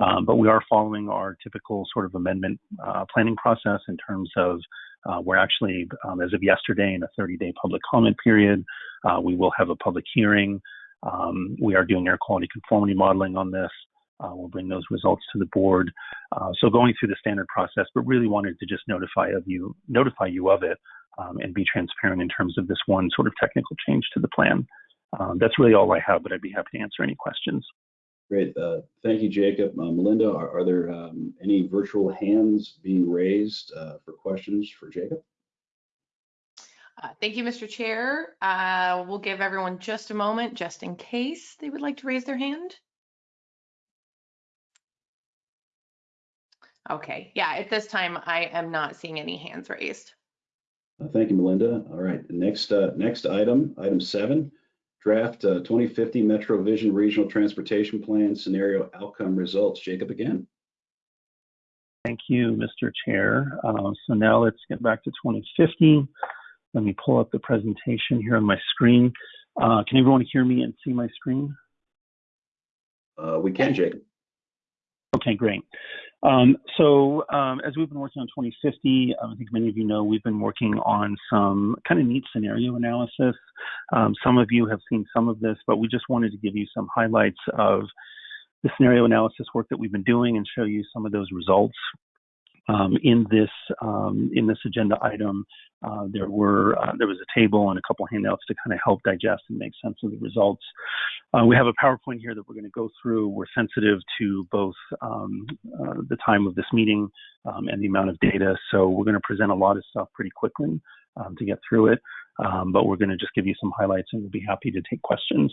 Um, but we are following our typical sort of amendment uh, planning process in terms of uh, we're actually, um, as of yesterday, in a 30 day public comment period. Uh, we will have a public hearing. Um, we are doing air quality conformity modeling on this. We'll bring those results to the board. So going through the standard process, but really wanted to just notify of you, notify you of it, and be transparent in terms of this one sort of technical change to the plan. That's really all I have, but I'd be happy to answer any questions. Great. Uh, Thank you, Jacob. Uh, Melinda, are are there um, any virtual hands being raised uh, for questions for Jacob? Uh, Thank you, Mr. Chair. Uh, We'll give everyone just a moment, just in case they would like to raise their hand. Okay, yeah, at this time, I am not seeing any hands raised. Uh, Thank you, Melinda. All right, next, uh, next item, item seven, draft uh, 2050 Metro Vision Regional Transportation Plan Scenario Outcome Results. Jacob again. Thank you, Mr. Chair. Uh, so now let's get back to 2050. Let me pull up the presentation here on my screen. Uh, can everyone hear me and see my screen? Uh, we can, Jacob. Okay, great. Um, so um, as we've been working on 2050, um, I think many of you know we've been working on some kind of neat scenario analysis. Um, some of you have seen some of this, but we just wanted to give you some highlights of the scenario analysis work that we've been doing and show you some of those results. Um, in this um, in this agenda item, uh, there were uh, there was a table and a couple handouts to kind of help digest and make sense of the results. Uh, we have a PowerPoint here that we're going to go through. We're sensitive to both um, uh, the time of this meeting um, and the amount of data, so we're going to present a lot of stuff pretty quickly um, to get through it. Um, but we're going to just give you some highlights, and we'll be happy to take questions.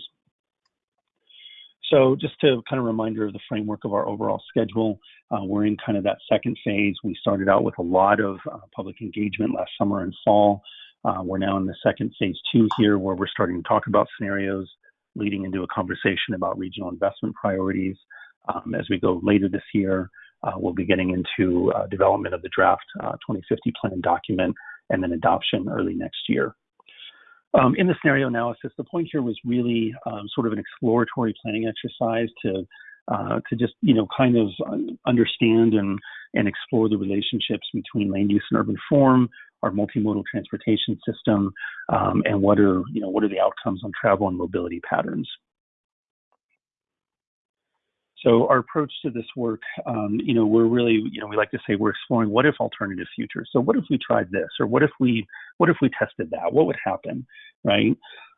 So just to kind of reminder of the framework of our overall schedule, uh, we're in kind of that second phase. We started out with a lot of uh, public engagement last summer and fall. Uh, we're now in the second phase two here, where we're starting to talk about scenarios, leading into a conversation about regional investment priorities. Um, as we go later this year, uh, we'll be getting into uh, development of the draft uh, 2050 plan document and then adoption early next year. Um, in the scenario analysis, the point here was really um, sort of an exploratory planning exercise to uh, to just you know kind of understand and and explore the relationships between land use and urban form, our multimodal transportation system, um, and what are you know what are the outcomes on travel and mobility patterns. So our approach to this work, um, you know, we're really, you know, we like to say we're exploring what if alternative futures. So what if we tried this, or what if we, what if we tested that? What would happen, right?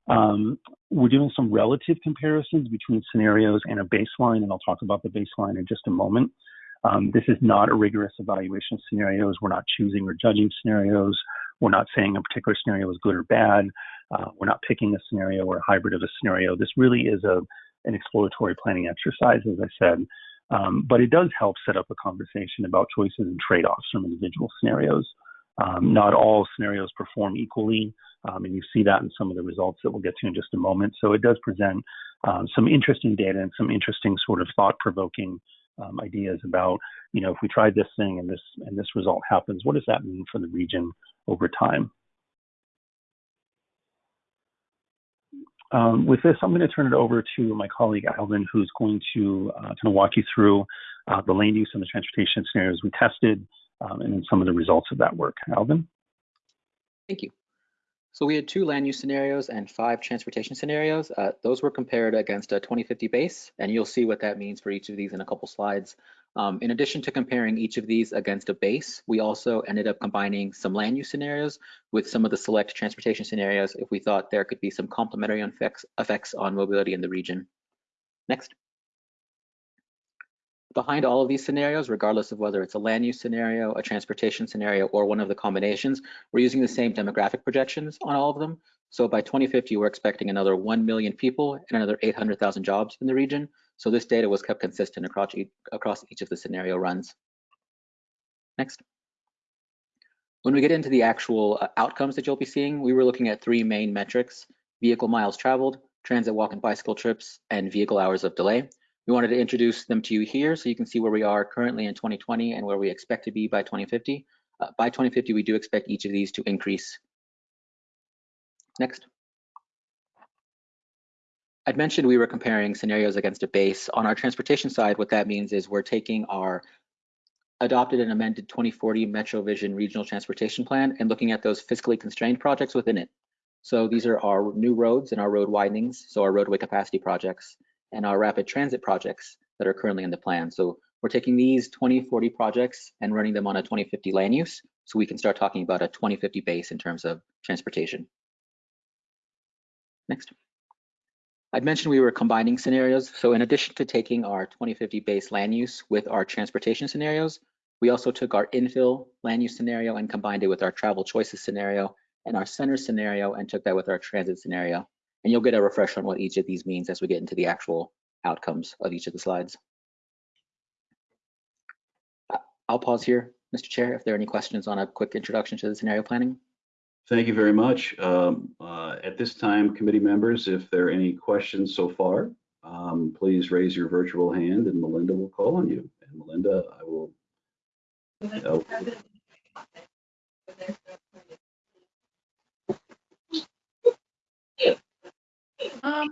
Um, we're doing some relative comparisons between scenarios and a baseline, and I'll talk about the baseline in just a moment. Um, this is not a rigorous evaluation of scenarios. We're not choosing or judging scenarios. We're not saying a particular scenario is good or bad. Uh, we're not picking a scenario or a hybrid of a scenario. This really is a an exploratory planning exercise, as I said. Um, but it does help set up a conversation about choices and trade-offs from individual scenarios. Um, not all scenarios perform equally, um, and you see that in some of the results that we'll get to in just a moment. So it does present um, some interesting data and some interesting sort of thought-provoking um, ideas about, you know, if we tried this thing and this and this result happens, what does that mean for the region over time? Um, with this, I'm going to turn it over to my colleague Alvin, who's going to uh, kind of walk you through uh, the land use and the transportation scenarios we tested um, and then some of the results of that work. Alvin? Thank you. So we had two land use scenarios and five transportation scenarios. Uh, those were compared against a 2050 base, and you'll see what that means for each of these in a couple slides. Um, in addition to comparing each of these against a base, we also ended up combining some land use scenarios with some of the select transportation scenarios if we thought there could be some complementary effects, effects on mobility in the region. Next. Behind all of these scenarios, regardless of whether it's a land use scenario, a transportation scenario, or one of the combinations, we're using the same demographic projections on all of them. So by 2050, we're expecting another 1 million people and another 800,000 jobs in the region. So this data was kept consistent across each, across each of the scenario runs. Next. When we get into the actual uh, outcomes that you'll be seeing, we were looking at three main metrics, vehicle miles traveled, transit walk and bicycle trips, and vehicle hours of delay. We wanted to introduce them to you here so you can see where we are currently in 2020 and where we expect to be by 2050. Uh, by 2050, we do expect each of these to increase. Next. I'd mentioned we were comparing scenarios against a base. On our transportation side, what that means is we're taking our adopted and amended 2040 MetroVision Regional Transportation Plan and looking at those fiscally constrained projects within it. So these are our new roads and our road widenings, so our roadway capacity projects, and our rapid transit projects that are currently in the plan. So we're taking these 2040 projects and running them on a 2050 land use, so we can start talking about a 2050 base in terms of transportation. Next. I'd mentioned we were combining scenarios. So in addition to taking our 2050 base land use with our transportation scenarios, we also took our infill land use scenario and combined it with our travel choices scenario and our center scenario and took that with our transit scenario. And you'll get a refresh on what each of these means as we get into the actual outcomes of each of the slides. I'll pause here, Mr. Chair, if there are any questions on a quick introduction to the scenario planning. Thank you very much. Um, uh, at this time, committee members, if there are any questions so far, um, please raise your virtual hand and Melinda will call on you. And Melinda, I will. Uh,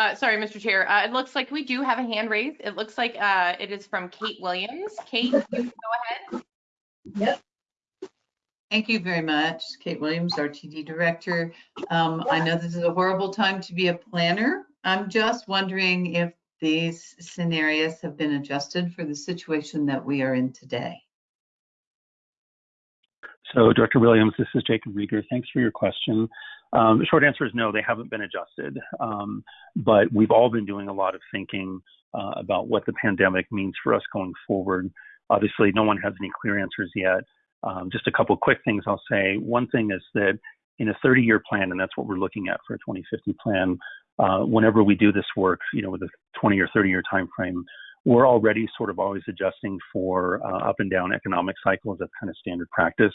Uh, sorry, Mr. Chair. Uh, it looks like we do have a hand raised. It looks like uh, it is from Kate Williams. Kate, you can go ahead. Yep. Thank you very much, Kate Williams, RTD Director. Um, I know this is a horrible time to be a planner. I'm just wondering if these scenarios have been adjusted for the situation that we are in today. So Director Williams, this is Jacob Riger. Thanks for your question. Um, the short answer is no, they haven't been adjusted. Um, but we've all been doing a lot of thinking uh, about what the pandemic means for us going forward. Obviously, no one has any clear answers yet. Um, just a couple quick things I'll say. One thing is that in a 30-year plan, and that's what we're looking at for a 2050 plan, uh, whenever we do this work, you know, with a 20 or 30-year time frame, we're already sort of always adjusting for uh, up and down economic cycles. That's kind of standard practice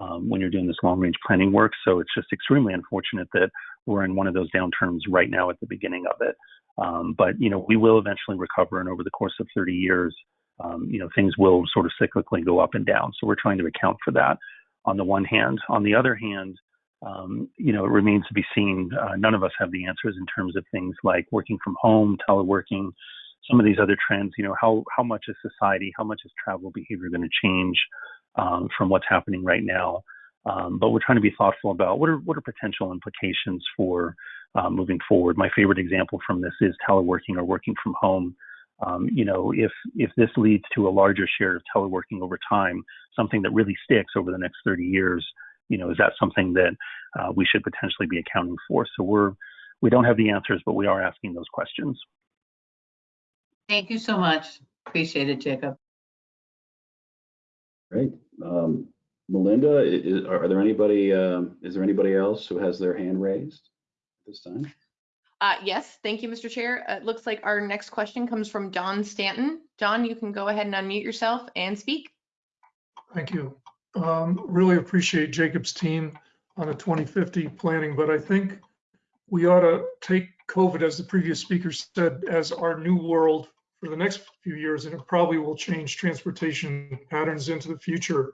um, when you're doing this long range planning work. So it's just extremely unfortunate that we're in one of those downturns right now at the beginning of it. Um, but you know, we will eventually recover, and over the course of 30 years, um, you know, things will sort of cyclically go up and down. So we're trying to account for that on the one hand. On the other hand, um, you know, it remains to be seen. Uh, none of us have the answers in terms of things like working from home, teleworking, some of these other trends. You know, how how much is society, how much is travel behavior going to change? um, from what's happening right now. Um, but we're trying to be thoughtful about what are what are potential implications for uh, moving forward. My favorite example from this is teleworking or working from home. Um, you know, if if this leads to a larger share of teleworking over time, something that really sticks over the next 30 years, you know, is that something that uh, we should potentially be accounting for? So we're we don't have the answers, but we are asking those questions. Thank you so much. Appreciate it, Jacob. Great. Um, Melinda, is, are there anybody, um, is there anybody else who has their hand raised at this time? Uh, yes, thank you, Mr. Chair. Uh, it looks like our next question comes from John Stanton. John, you can go ahead and unmute yourself and speak. Thank you. Um, really appreciate Jacob's team on the 2050 planning, but I think we ought to take COVID, as the previous speaker said, as our new world for the next few years, and it probably will change transportation patterns into the future.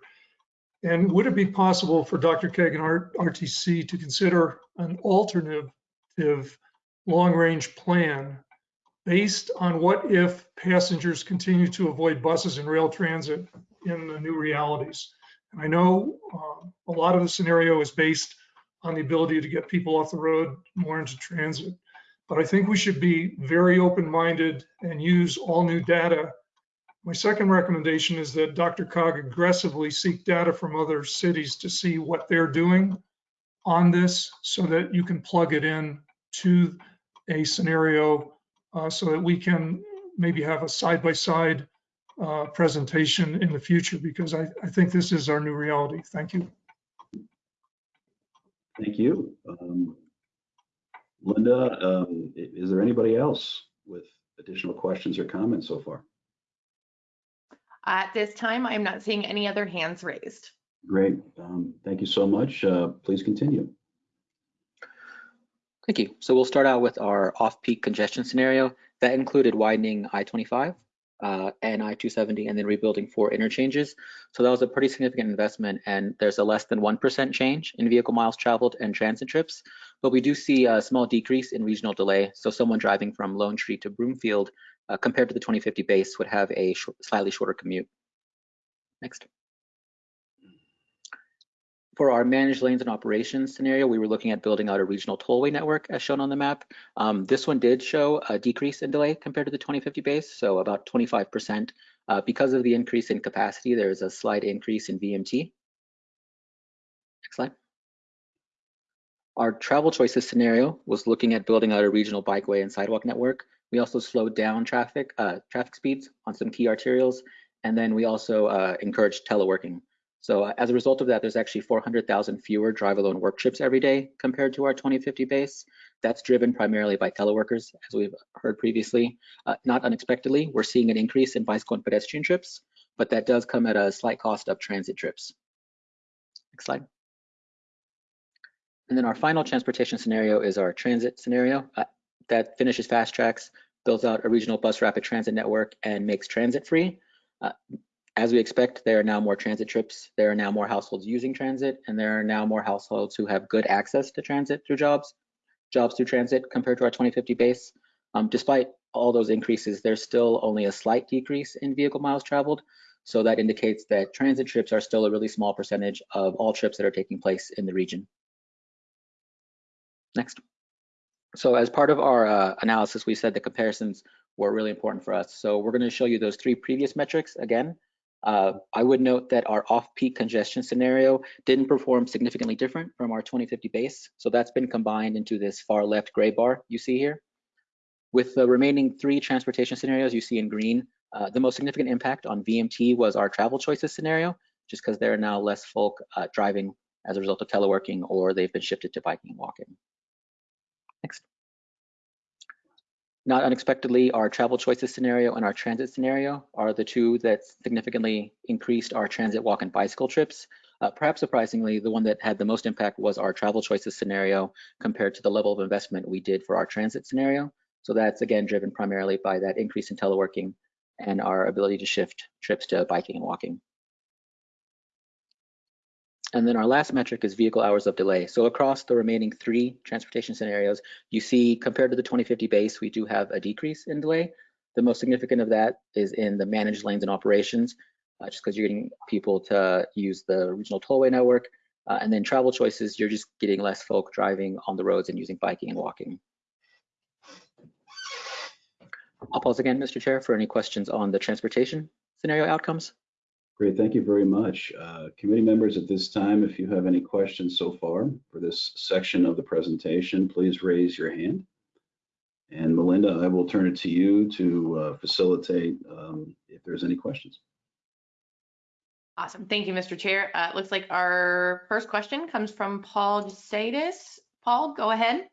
And would it be possible for DRCOG and RTD to consider an alternative long-range plan based on what if passengers continue to avoid buses and rail transit in the new realities? And I know uh, a lot of the scenario is based on the ability to get people off the road more into transit. But I think we should be very open-minded and use all new data. My second recommendation is that DRCOG aggressively seek data from other cities to see what they're doing on this so that you can plug it in to a scenario uh, so that we can maybe have a side-by-side uh, presentation in the future because I, I, think this is our new reality. Thank you. Thank you. Um, Linda, um, is there anybody else with additional questions or comments so far? At this time, I'm not seeing any other hands raised. Great. Um, thank you so much. Uh, please continue. Thank you. So we'll start out with our off-peak congestion scenario. That included widening I-25 uh, and I-270 and then rebuilding four interchanges. So that was a pretty significant investment and there's a less than 1% change in vehicle miles traveled and transit trips. But we do see a small decrease in regional delay. So someone driving from Lone Tree to Broomfield uh, compared to the 2050 base would have a sh slightly shorter commute. Next. For our managed lanes and operations scenario, we were looking at building out a regional tollway network as shown on the map. Um, this one did show a decrease in delay compared to the 2050 base, so about 25%. Uh, because of the increase in capacity, there is a slight increase in VMT. Next slide. Our travel choices scenario was looking at building out a regional bikeway and sidewalk network. We also slowed down traffic uh, traffic speeds on some key arterials, and then we also uh, encouraged teleworking. So uh, as a result of that, there's actually 400,000 fewer drive alone work trips every day compared to our 2050 base. That's driven primarily by teleworkers, as we've heard previously. Uh, not unexpectedly, we're seeing an increase in bicycle and pedestrian trips, but that does come at a slight cost of transit trips. Next slide. And then our final transportation scenario is our transit scenario. Uh, that finishes FasTracks, builds out a regional bus rapid transit network, and makes transit free. Uh, as we expect, there are now more transit trips, there are now more households using transit, and there are now more households who have good access to transit through jobs. jobs through transit compared to our 2050 base. Um, despite all those increases, there's still only a slight decrease in vehicle miles traveled. So that indicates that transit trips are still a really small percentage of all trips that are taking place in the region. Next. So as part of our uh, analysis, we said the comparisons were really important for us. So we're going to show you those three previous metrics again. Uh, I would note that our off-peak congestion scenario didn't perform significantly different from our 2050 base. So that's been combined into this far left gray bar you see here. With the remaining three transportation scenarios you see in green, uh, the most significant impact on VMT was our travel choices scenario, just because there are now less folk uh, driving as a result of teleworking or they've been shifted to biking and walking. Next. Not unexpectedly, our travel choices scenario and our transit scenario are the two that significantly increased our transit, walk, and bicycle trips. Uh, perhaps surprisingly, the one that had the most impact was our travel choices scenario compared to the level of investment we did for our transit scenario. So that's again driven primarily by that increase in teleworking and our ability to shift trips to biking and walking. And then our last metric is vehicle hours of delay. So across the remaining three transportation scenarios, you see compared to the 2050 base, we do have a decrease in delay. The most significant of that is in the managed lanes and operations, uh, just because you're getting people to use the regional tollway network. Uh, and then travel choices, you're just getting less folk driving on the roads and using biking and walking. I'll pause again, Mr. Chair, for any questions on the transportation scenario outcomes. Great, thank you very much. Uh, committee members at this time, if you have any questions so far for this section of the presentation, please raise your hand. And Melinda, I will turn it to you to uh, facilitate um, if there's any questions. Awesome. Thank you, Mr. Chair. Uh, it looks like our first question comes from Paul Jesaitis. Paul, go ahead.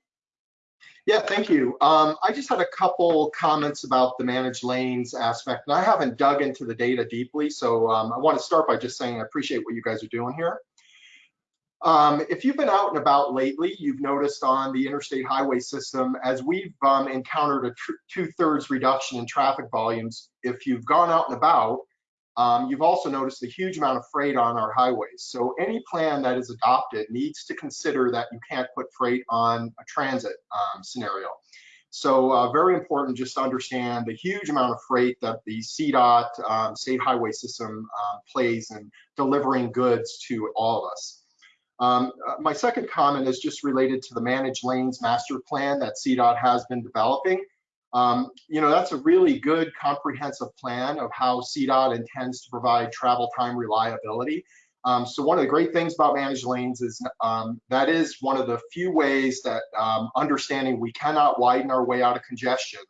Yeah, thank you. Um, I just had a couple comments about the managed lanes aspect, and I haven't dug into the data deeply, so um, I want to start by just saying I appreciate what you guys are doing here. Um, if you've been out and about lately, you've noticed on the interstate highway system, as we've um, encountered a two-thirds reduction in traffic volumes, if you've gone out and about, um, you've also noticed a huge amount of freight on our highways. So any plan that is adopted needs to consider that you can't put freight on a transit um, scenario. So uh, very important just to understand the huge amount of freight that the CDOT um, state highway system um, plays in delivering goods to all of us. Um, uh, my second comment is just related to the managed lanes master plan that CDOT has been developing. Um, you know, that's a really good comprehensive plan of how CDOT intends to provide travel time reliability. Um, so one of the great things about managed lanes is um, that is one of the few ways that um, understanding we cannot widen our way out of congestion,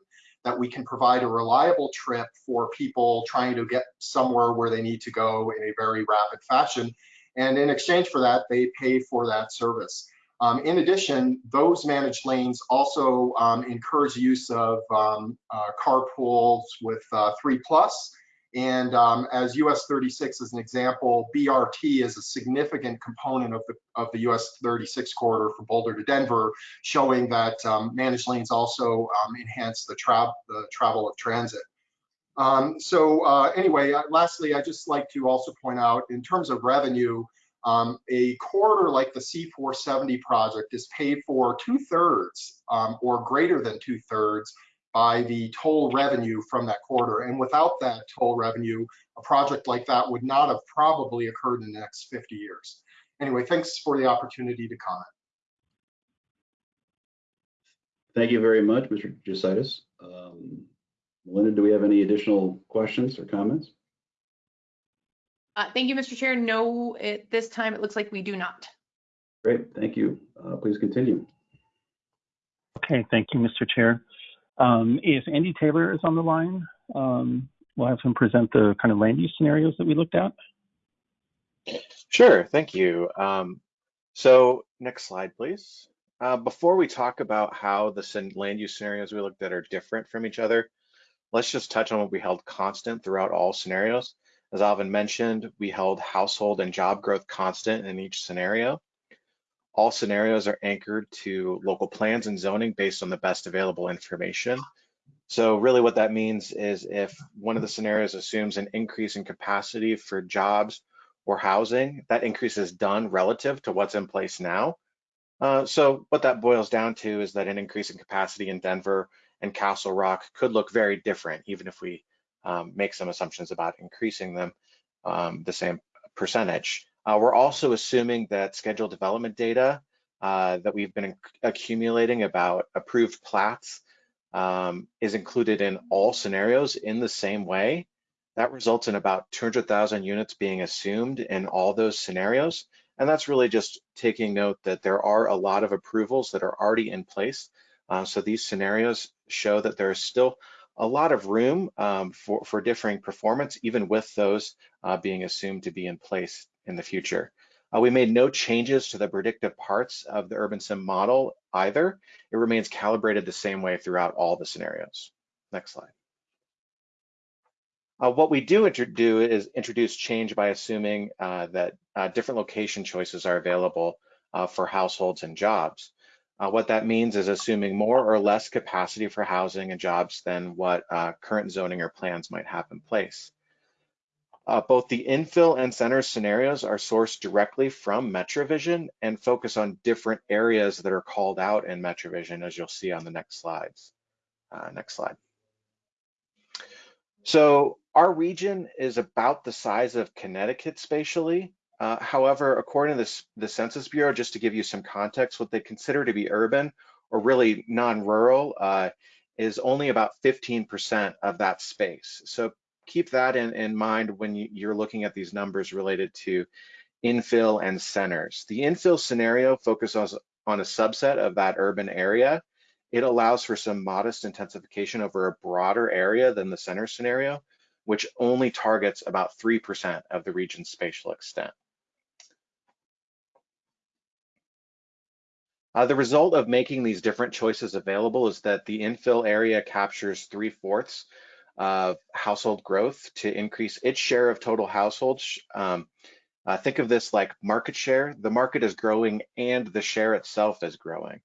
that we can provide a reliable trip for people trying to get somewhere where they need to go in a very rapid fashion. And in exchange for that, they pay for that service. Um, in addition, those managed lanes also um, encourage use of um, uh, carpools with uh, 3 plus. And um, as US 36 is an example, BRT is a significant component of the, of the US 36 corridor from Boulder to Denver, showing that um, managed lanes also um, enhance the, tra the travel of transit. so uh, anyway, uh, lastly, I'd just like to also point out in terms of revenue, um, a corridor like the C470 project is paid for two thirds um, or greater than two thirds by the toll revenue from that corridor. And without that toll revenue, a project like that would not have probably occurred in the next 50 years. Anyway, thanks for the opportunity to comment. Thank you very much, Mr. Jesaitis. Um, Melinda, do we have any additional questions or comments? Uh, thank you, Mr. Chair. No, at this time, it looks like we do not. Great, thank you. Uh, please continue. Okay, thank you, Mr. Chair. Um, if Andy Taylor is on the line, um, we'll have him present the kind of land use scenarios that we looked at. Sure, thank you. Um, so next slide, please. Uh, before we talk about how the land use scenarios we looked at are different from each other, let's just touch on what we held constant throughout all scenarios. As Alvin mentioned, we held household and job growth constant in each scenario. All scenarios are anchored to local plans and zoning based on the best available information. So really what that means is if one of the scenarios assumes an increase in capacity for jobs or housing, that increase is done relative to what's in place now. Uh, so what that boils down to is that an increase in capacity in Denver and Castle Rock could look very different, even if we um, make some assumptions about increasing them um, the same percentage. Uh, we're also assuming that scheduled development data uh, that we've been accumulating about approved plats um, is included in all scenarios in the same way. That results in about 200,000 units being assumed in all those scenarios. And that's really just taking note that there are a lot of approvals that are already in place. Uh, so these scenarios show that there is still a lot of room um, for, for differing performance, even with those uh, being assumed to be in place in the future. Uh, we made no changes to the predictive parts of the UrbanSim model either. It remains calibrated the same way throughout all the scenarios. Next slide. Uh, what we do do is introduce change by assuming uh, that uh, different location choices are available uh, for households and jobs. Uh, what that means is assuming more or less capacity for housing and jobs than what uh, current zoning or plans might have in place. both the infill and center scenarios are sourced directly from MetroVision and focus on different areas that are called out in MetroVision, as you'll see on the next slides. next slide. So our region is about the size of Connecticut spatially. Uh, however, according to this, the Census Bureau, just to give you some context, what they consider to be urban or really non-rural uh, is only about 15% of that space. So keep that in, in mind when you, you're looking at these numbers related to infill and centers. The infill scenario focuses on a subset of that urban area. It allows for some modest intensification over a broader area than the center scenario which only targets about 3% of the region's spatial extent. Uh, the result of making these different choices available is that the infill area captures three fourths of household growth to increase its share of total households. Um, uh, think of this like market share. The market is growing and the share itself is growing.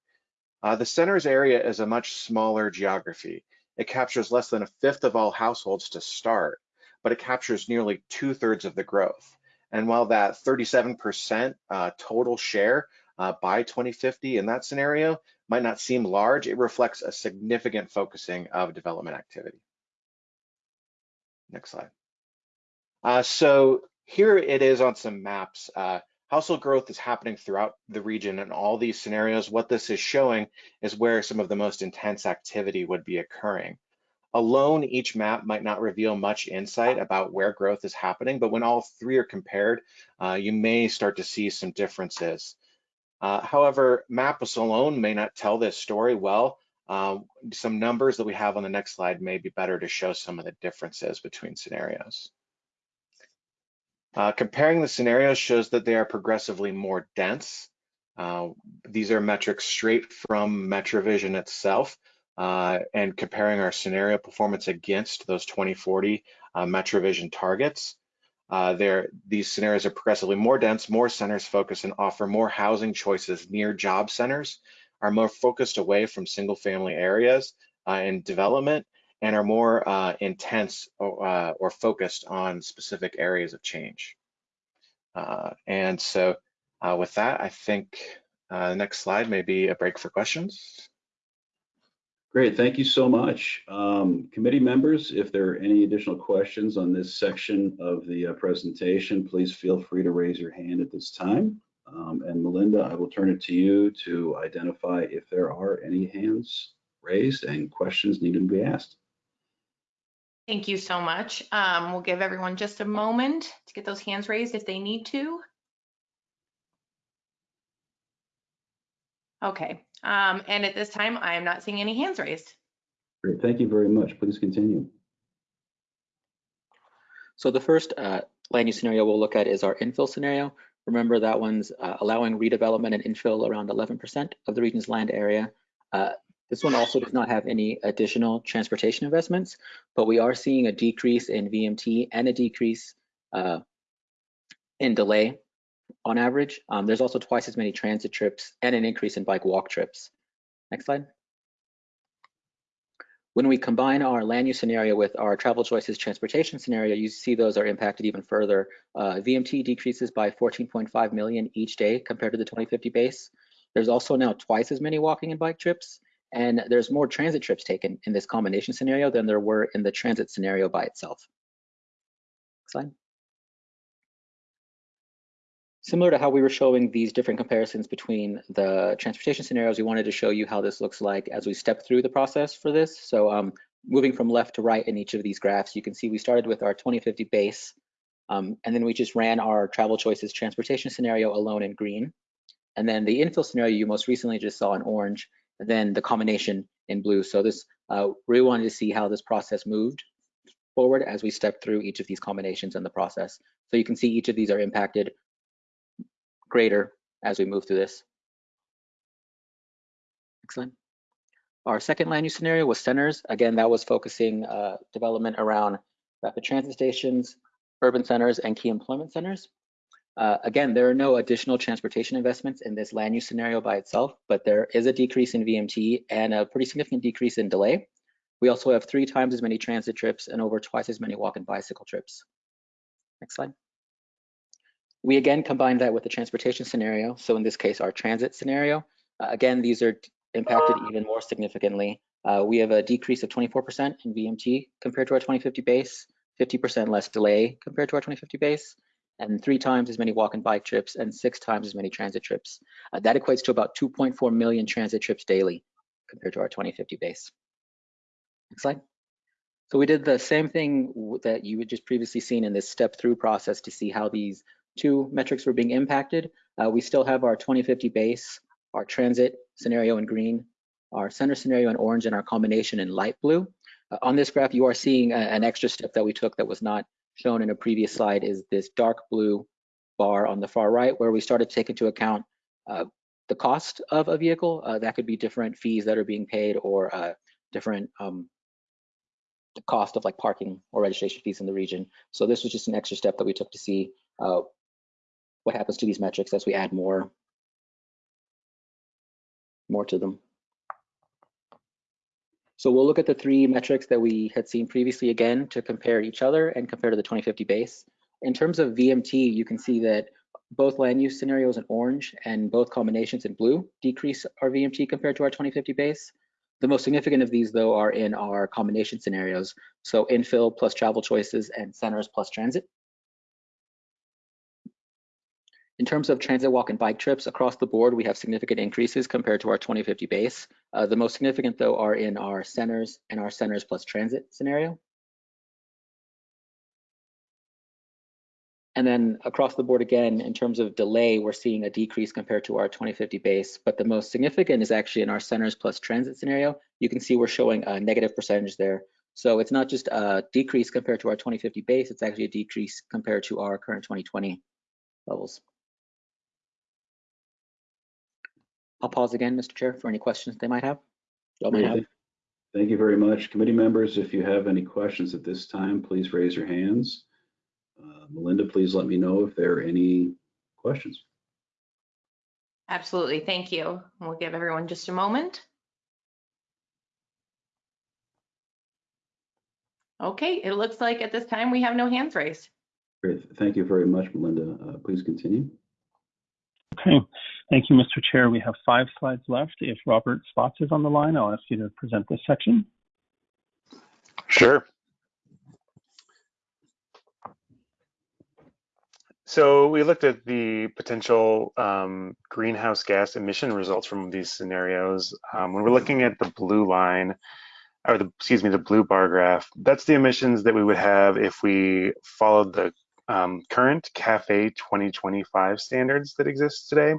Uh, the center's area is a much smaller geography. It captures less than a fifth of all households to start, but it captures nearly two thirds of the growth. And while that 37% uh, total share uh, by 2050 in that scenario might not seem large, it reflects a significant focusing of development activity. Next slide. Uh, so here it is on some maps. Uh, household growth is happening throughout the region in all these scenarios. What this is showing is where some of the most intense activity would be occurring. Alone, each map might not reveal much insight about where growth is happening, but when all three are compared, uh, you may start to see some differences. Uh, however, maps alone may not tell this story well. Uh, some numbers that we have on the next slide may be better to show some of the differences between scenarios. Uh, comparing the scenarios shows that they are progressively more dense. Uh, these are metrics straight from MetroVision itself. Uh, and comparing our scenario performance against those 2040 uh, MetroVision targets. Uh, these scenarios are progressively more dense, more centers focused and offer more housing choices near job centers, are more focused away from single family areas uh, in development, and are more uh, intense or, uh, or, focused on specific areas of change. Uh, and so uh, with that, I think the next slide may be a break for questions. Great, thank you so much. Um, committee members, if there are any additional questions on this section of the uh, presentation, please feel free to raise your hand at this time. Um, and Melinda, I will turn it to you to identify if there are any hands raised and questions needed to be asked. Thank you so much. Um, we'll give everyone just a moment to get those hands raised if they need to. Okay, um, and at this time, I am not seeing any hands raised. Great, thank you very much. Please continue. So the first uh, land use scenario we'll look at is our infill scenario. Remember that one's uh, allowing redevelopment and infill around 11% of the region's land area. Uh, this one also does not have any additional transportation investments, but we are seeing a decrease in VMT and a decrease uh, in delay on average. Um, there's also twice as many transit trips and an increase in bike walk trips. Next slide. When we combine our land use scenario with our travel choices transportation scenario, you see those are impacted even further. Uh, VMT decreases by 14.5 million each day compared to the 2050 base. There's also now twice as many walking and bike trips, and there's more transit trips taken in this combination scenario than there were in the transit scenario by itself. Next slide. Similar to how we were showing these different comparisons between the transportation scenarios, we wanted to show you how this looks like as we step through the process for this. So um, moving from left to right in each of these graphs, you can see we started with our 2050 base, um, and then we just ran our travel choices transportation scenario alone in green. And then the infill scenario you most recently just saw in orange, and then the combination in blue. So this, uh, wanted to see how this process moved forward as we step through each of these combinations in the process. So you can see each of these are impacted greater as we move through this. Excellent. Our second land use scenario was centers. Again, that was focusing uh, development around rapid transit stations, urban centers, and key employment centers. Uh, again, there are no additional transportation investments in this land use scenario by itself, but there is a decrease in VMT and a pretty significant decrease in delay. We also have three times as many transit trips and over twice as many walk and bicycle trips. Next slide. We again combine that with the transportation scenario. So in this case, our transit scenario. Uh, again, these are impacted even more significantly. Uh, we have a decrease of 24% in VMT compared to our 2050 base, 50% less delay compared to our 2050 base, and three times as many walk and bike trips and six times as many transit trips. Uh, that equates to about 2.4 million transit trips daily compared to our 2050 base. Next slide. So we did the same thing that you had just previously seen in this step through process to see how these two metrics were being impacted. Uh, we still have our 2050 base, our transit scenario in green, our center scenario in orange, and our combination in light blue. Uh, on this graph, you are seeing a, an extra step that we took that was not shown in a previous slide is this dark blue bar on the far right, where we started to take into account uh, the cost of a vehicle. Uh, that could be different fees that are being paid or uh, different um, the cost of like parking or registration fees in the region. So this was just an extra step that we took to see uh, what happens to these metrics as we add more, more to them. So we'll look at the three metrics that we had seen previously again to compare each other and compare to the 2050 base. In terms of VMT, you can see that both land use scenarios in orange and both combinations in blue decrease our VMT compared to our 2050 base. The most significant of these, though, are in our combination scenarios. So infill plus travel choices and centers plus transit. In terms of transit walk and bike trips across the board, we have significant increases compared to our 2050 base. Uh, the most significant though are in our centers and our centers plus transit scenario. And then across the board again, in terms of delay, we're seeing a decrease compared to our 2050 base, but the most significant is actually in our centers plus transit scenario. You can see we're showing a negative percentage there. So it's not just a decrease compared to our 2050 base, it's actually a decrease compared to our current 2020 levels. I'll pause again, Mr. Chair, for any questions they might have. Y'all might have. Thank you very much. Committee members, if you have any questions at this time, please raise your hands. Uh, Melinda, please let me know if there are any questions. Absolutely, thank you. We'll give everyone just a moment. Okay, it looks like at this time we have no hands raised. Great. Thank you very much, Melinda. Uh, please continue. Okay, thank you, Mr. Chair. We have five slides left. If Robert Spotts is on the line, I'll ask you to present this section. Sure. So we looked at the potential um, greenhouse gas emission results from these scenarios. Um, when we're looking at the blue line, or the excuse me, the blue bar graph, that's the emissions that we would have if we followed the um, current CAFE 2025 standards that exist today.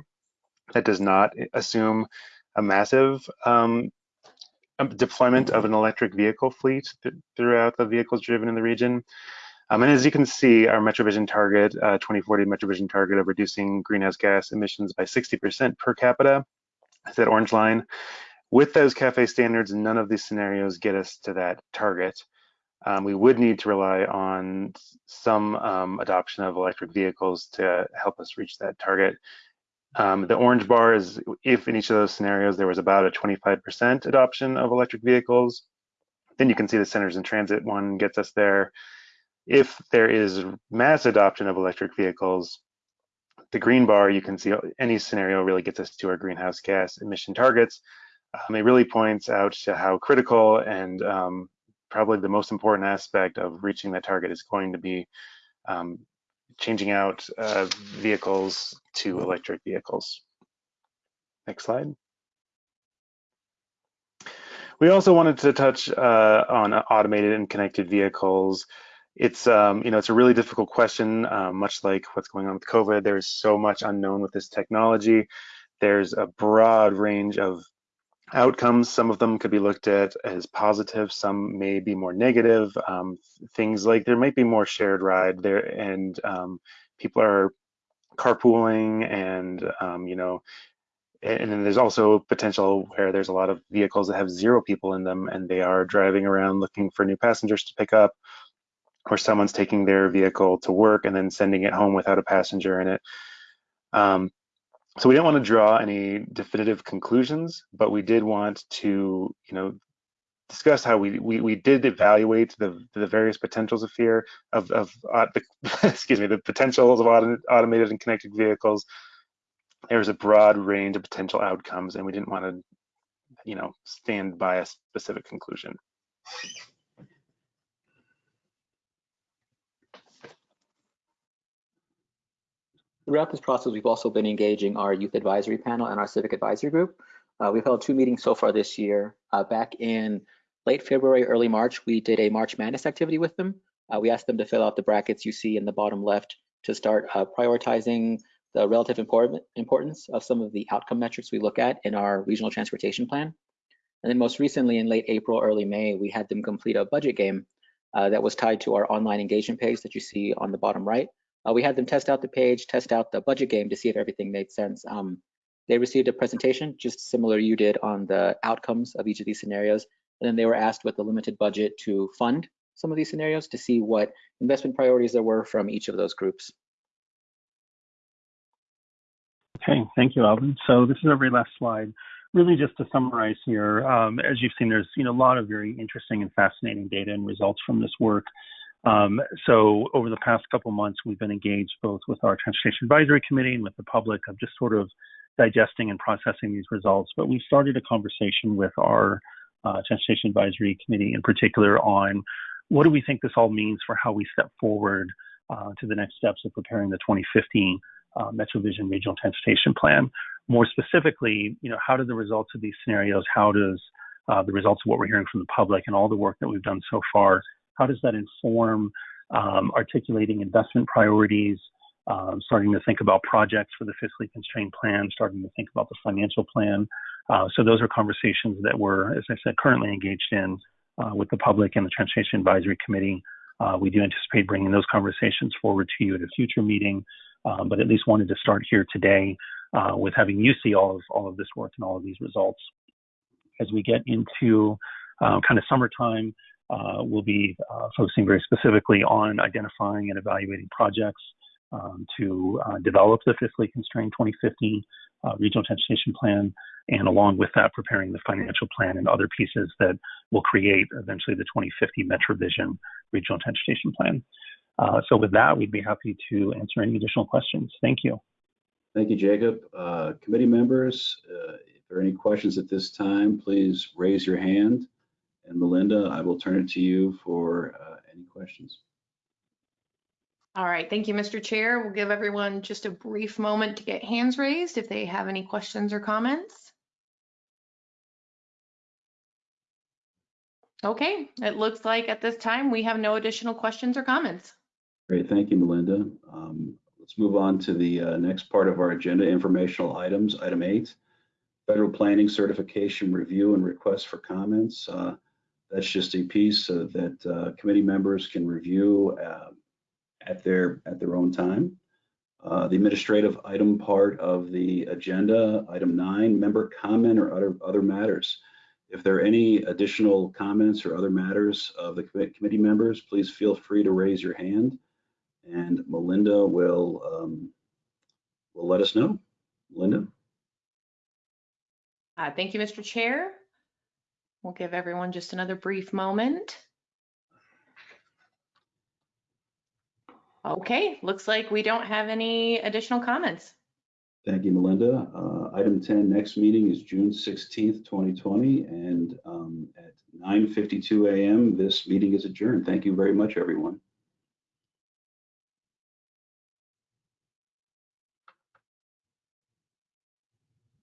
That does not assume a massive um, um, deployment of an electric vehicle fleet th throughout the vehicles driven in the region. Um, and as you can see, our MetroVision target, uh, 2040 MetroVision target of reducing greenhouse gas emissions by 60% per capita, is that orange line. With those CAFE standards, none of these scenarios get us to that target um, we would need to rely on some um, adoption of electric vehicles to help us reach that target. Um, the orange bar is if in each of those scenarios there was about a 25% adoption of electric vehicles, then you can see the centers in transit one gets us there. If there is mass adoption of electric vehicles, the green bar, you can see any scenario really gets us to our greenhouse gas emission targets. Um, it really points out to how critical and um, probably the most important aspect of reaching that target is going to be um, changing out uh, vehicles to electric vehicles. Next slide. We also wanted to touch uh, on automated and connected vehicles. It's um, you know it's a really difficult question, uh, much like what's going on with COVID. There's so much unknown with this technology. There's a broad range of outcomes. Some of them could be looked at as positive. Some may be more negative. Um, things like there might be more shared ride there, and um, people are carpooling, and um, you know and then there's also potential where there's a lot of vehicles that have zero people in them and they are driving around looking for new passengers to pick up or someone's taking their vehicle to work and then sending it home without a passenger in it. Um, so we didn't want to draw any definitive conclusions, but we did want to, you know, discuss how we we, we did evaluate the the various potentials of fear of of uh, the, (laughs) excuse me the potentials of auto, automated and connected vehicles. There's a broad range of potential outcomes, and we didn't want to, you know, stand by a specific conclusion. Throughout this process, we've also been engaging our youth advisory panel and our civic advisory group. Uh, we've held two meetings so far this year. Uh, back in late February, early March, we did a March Madness activity with them. Uh, we asked them to fill out the brackets you see in the bottom left to start uh, prioritizing the relative important, importance of some of the outcome metrics we look at in our regional transportation plan. And then most recently in late April, early May, we had them complete a budget game uh, that was tied to our online engagement page that you see on the bottom right. Uh, we had them test out the page, test out the budget game to see if everything made sense. Um, they received a presentation just similar you did on the outcomes of each of these scenarios. And then they were asked with the limited budget to fund some of these scenarios to see what investment priorities there were from each of those groups. Okay, thank you, Alvin. So this is our last slide. Really just to summarize here, um, as you've seen, there's you know, a lot of very interesting and fascinating data and results from this work. Um, so over the past couple months, we've been engaged both with our Transportation Advisory Committee and with the public of just sort of digesting and processing these results. But we started a conversation with our uh, Transportation Advisory Committee in particular on what do we think this all means for how we step forward uh, to the next steps of preparing the 2015 uh, MetroVision Regional Transportation Plan. More specifically, you know, how do the results of these scenarios, how does uh, the results of what we're hearing from the public and all the work that we've done so far how does that inform um, articulating investment priorities, um, starting to think about projects for the fiscally constrained plan, starting to think about the financial plan. Uh, so those are conversations that we're, as I said, currently engaged in uh, with the public and the Transportation Advisory Committee. Uh, we do anticipate bringing those conversations forward to you at a future meeting, um, but at least wanted to start here today with having you see all of all of this work and all of these results. As we get into kind of summertime, uh, we'll be uh, focusing very specifically on identifying and evaluating projects um, to uh, develop the fiscally constrained 2050 uh, regional transportation plan, and along with that, preparing the financial plan and other pieces that will create eventually the 2050 MetroVision regional transportation plan. Uh, so with that, we'd be happy to answer any additional questions. Thank you. Thank you, Jacob. Uh, committee members, if there are any questions at this time, please raise your hand. And Melinda, I will turn it to you for uh, any questions. All right, thank you, Mr. Chair. We'll give everyone just a brief moment to get hands raised if they have any questions or comments. Okay, it looks like at this time we have no additional questions or comments. Great, thank you, Melinda. Um, let's move on to the uh, next part of our agenda, informational items, item eight, federal planning certification review and request for comments. Uh, that's just a piece uh, that uh, committee members can review uh, at their at their own time. Uh, the administrative item part of the agenda, item nine, member comment or other other matters. If there are any additional comments or other matters of the committee members, please feel free to raise your hand, and Melinda will um, will let us know. Melinda. Uh, thank you, Mr. Chair. We'll give everyone just another brief moment. Okay, looks like we don't have any additional comments. Thank you, Melinda. Uh, Item 10, next meeting is June 16th, 2020, and um, at 9:52 a.m., this meeting is adjourned. Thank you very much, everyone.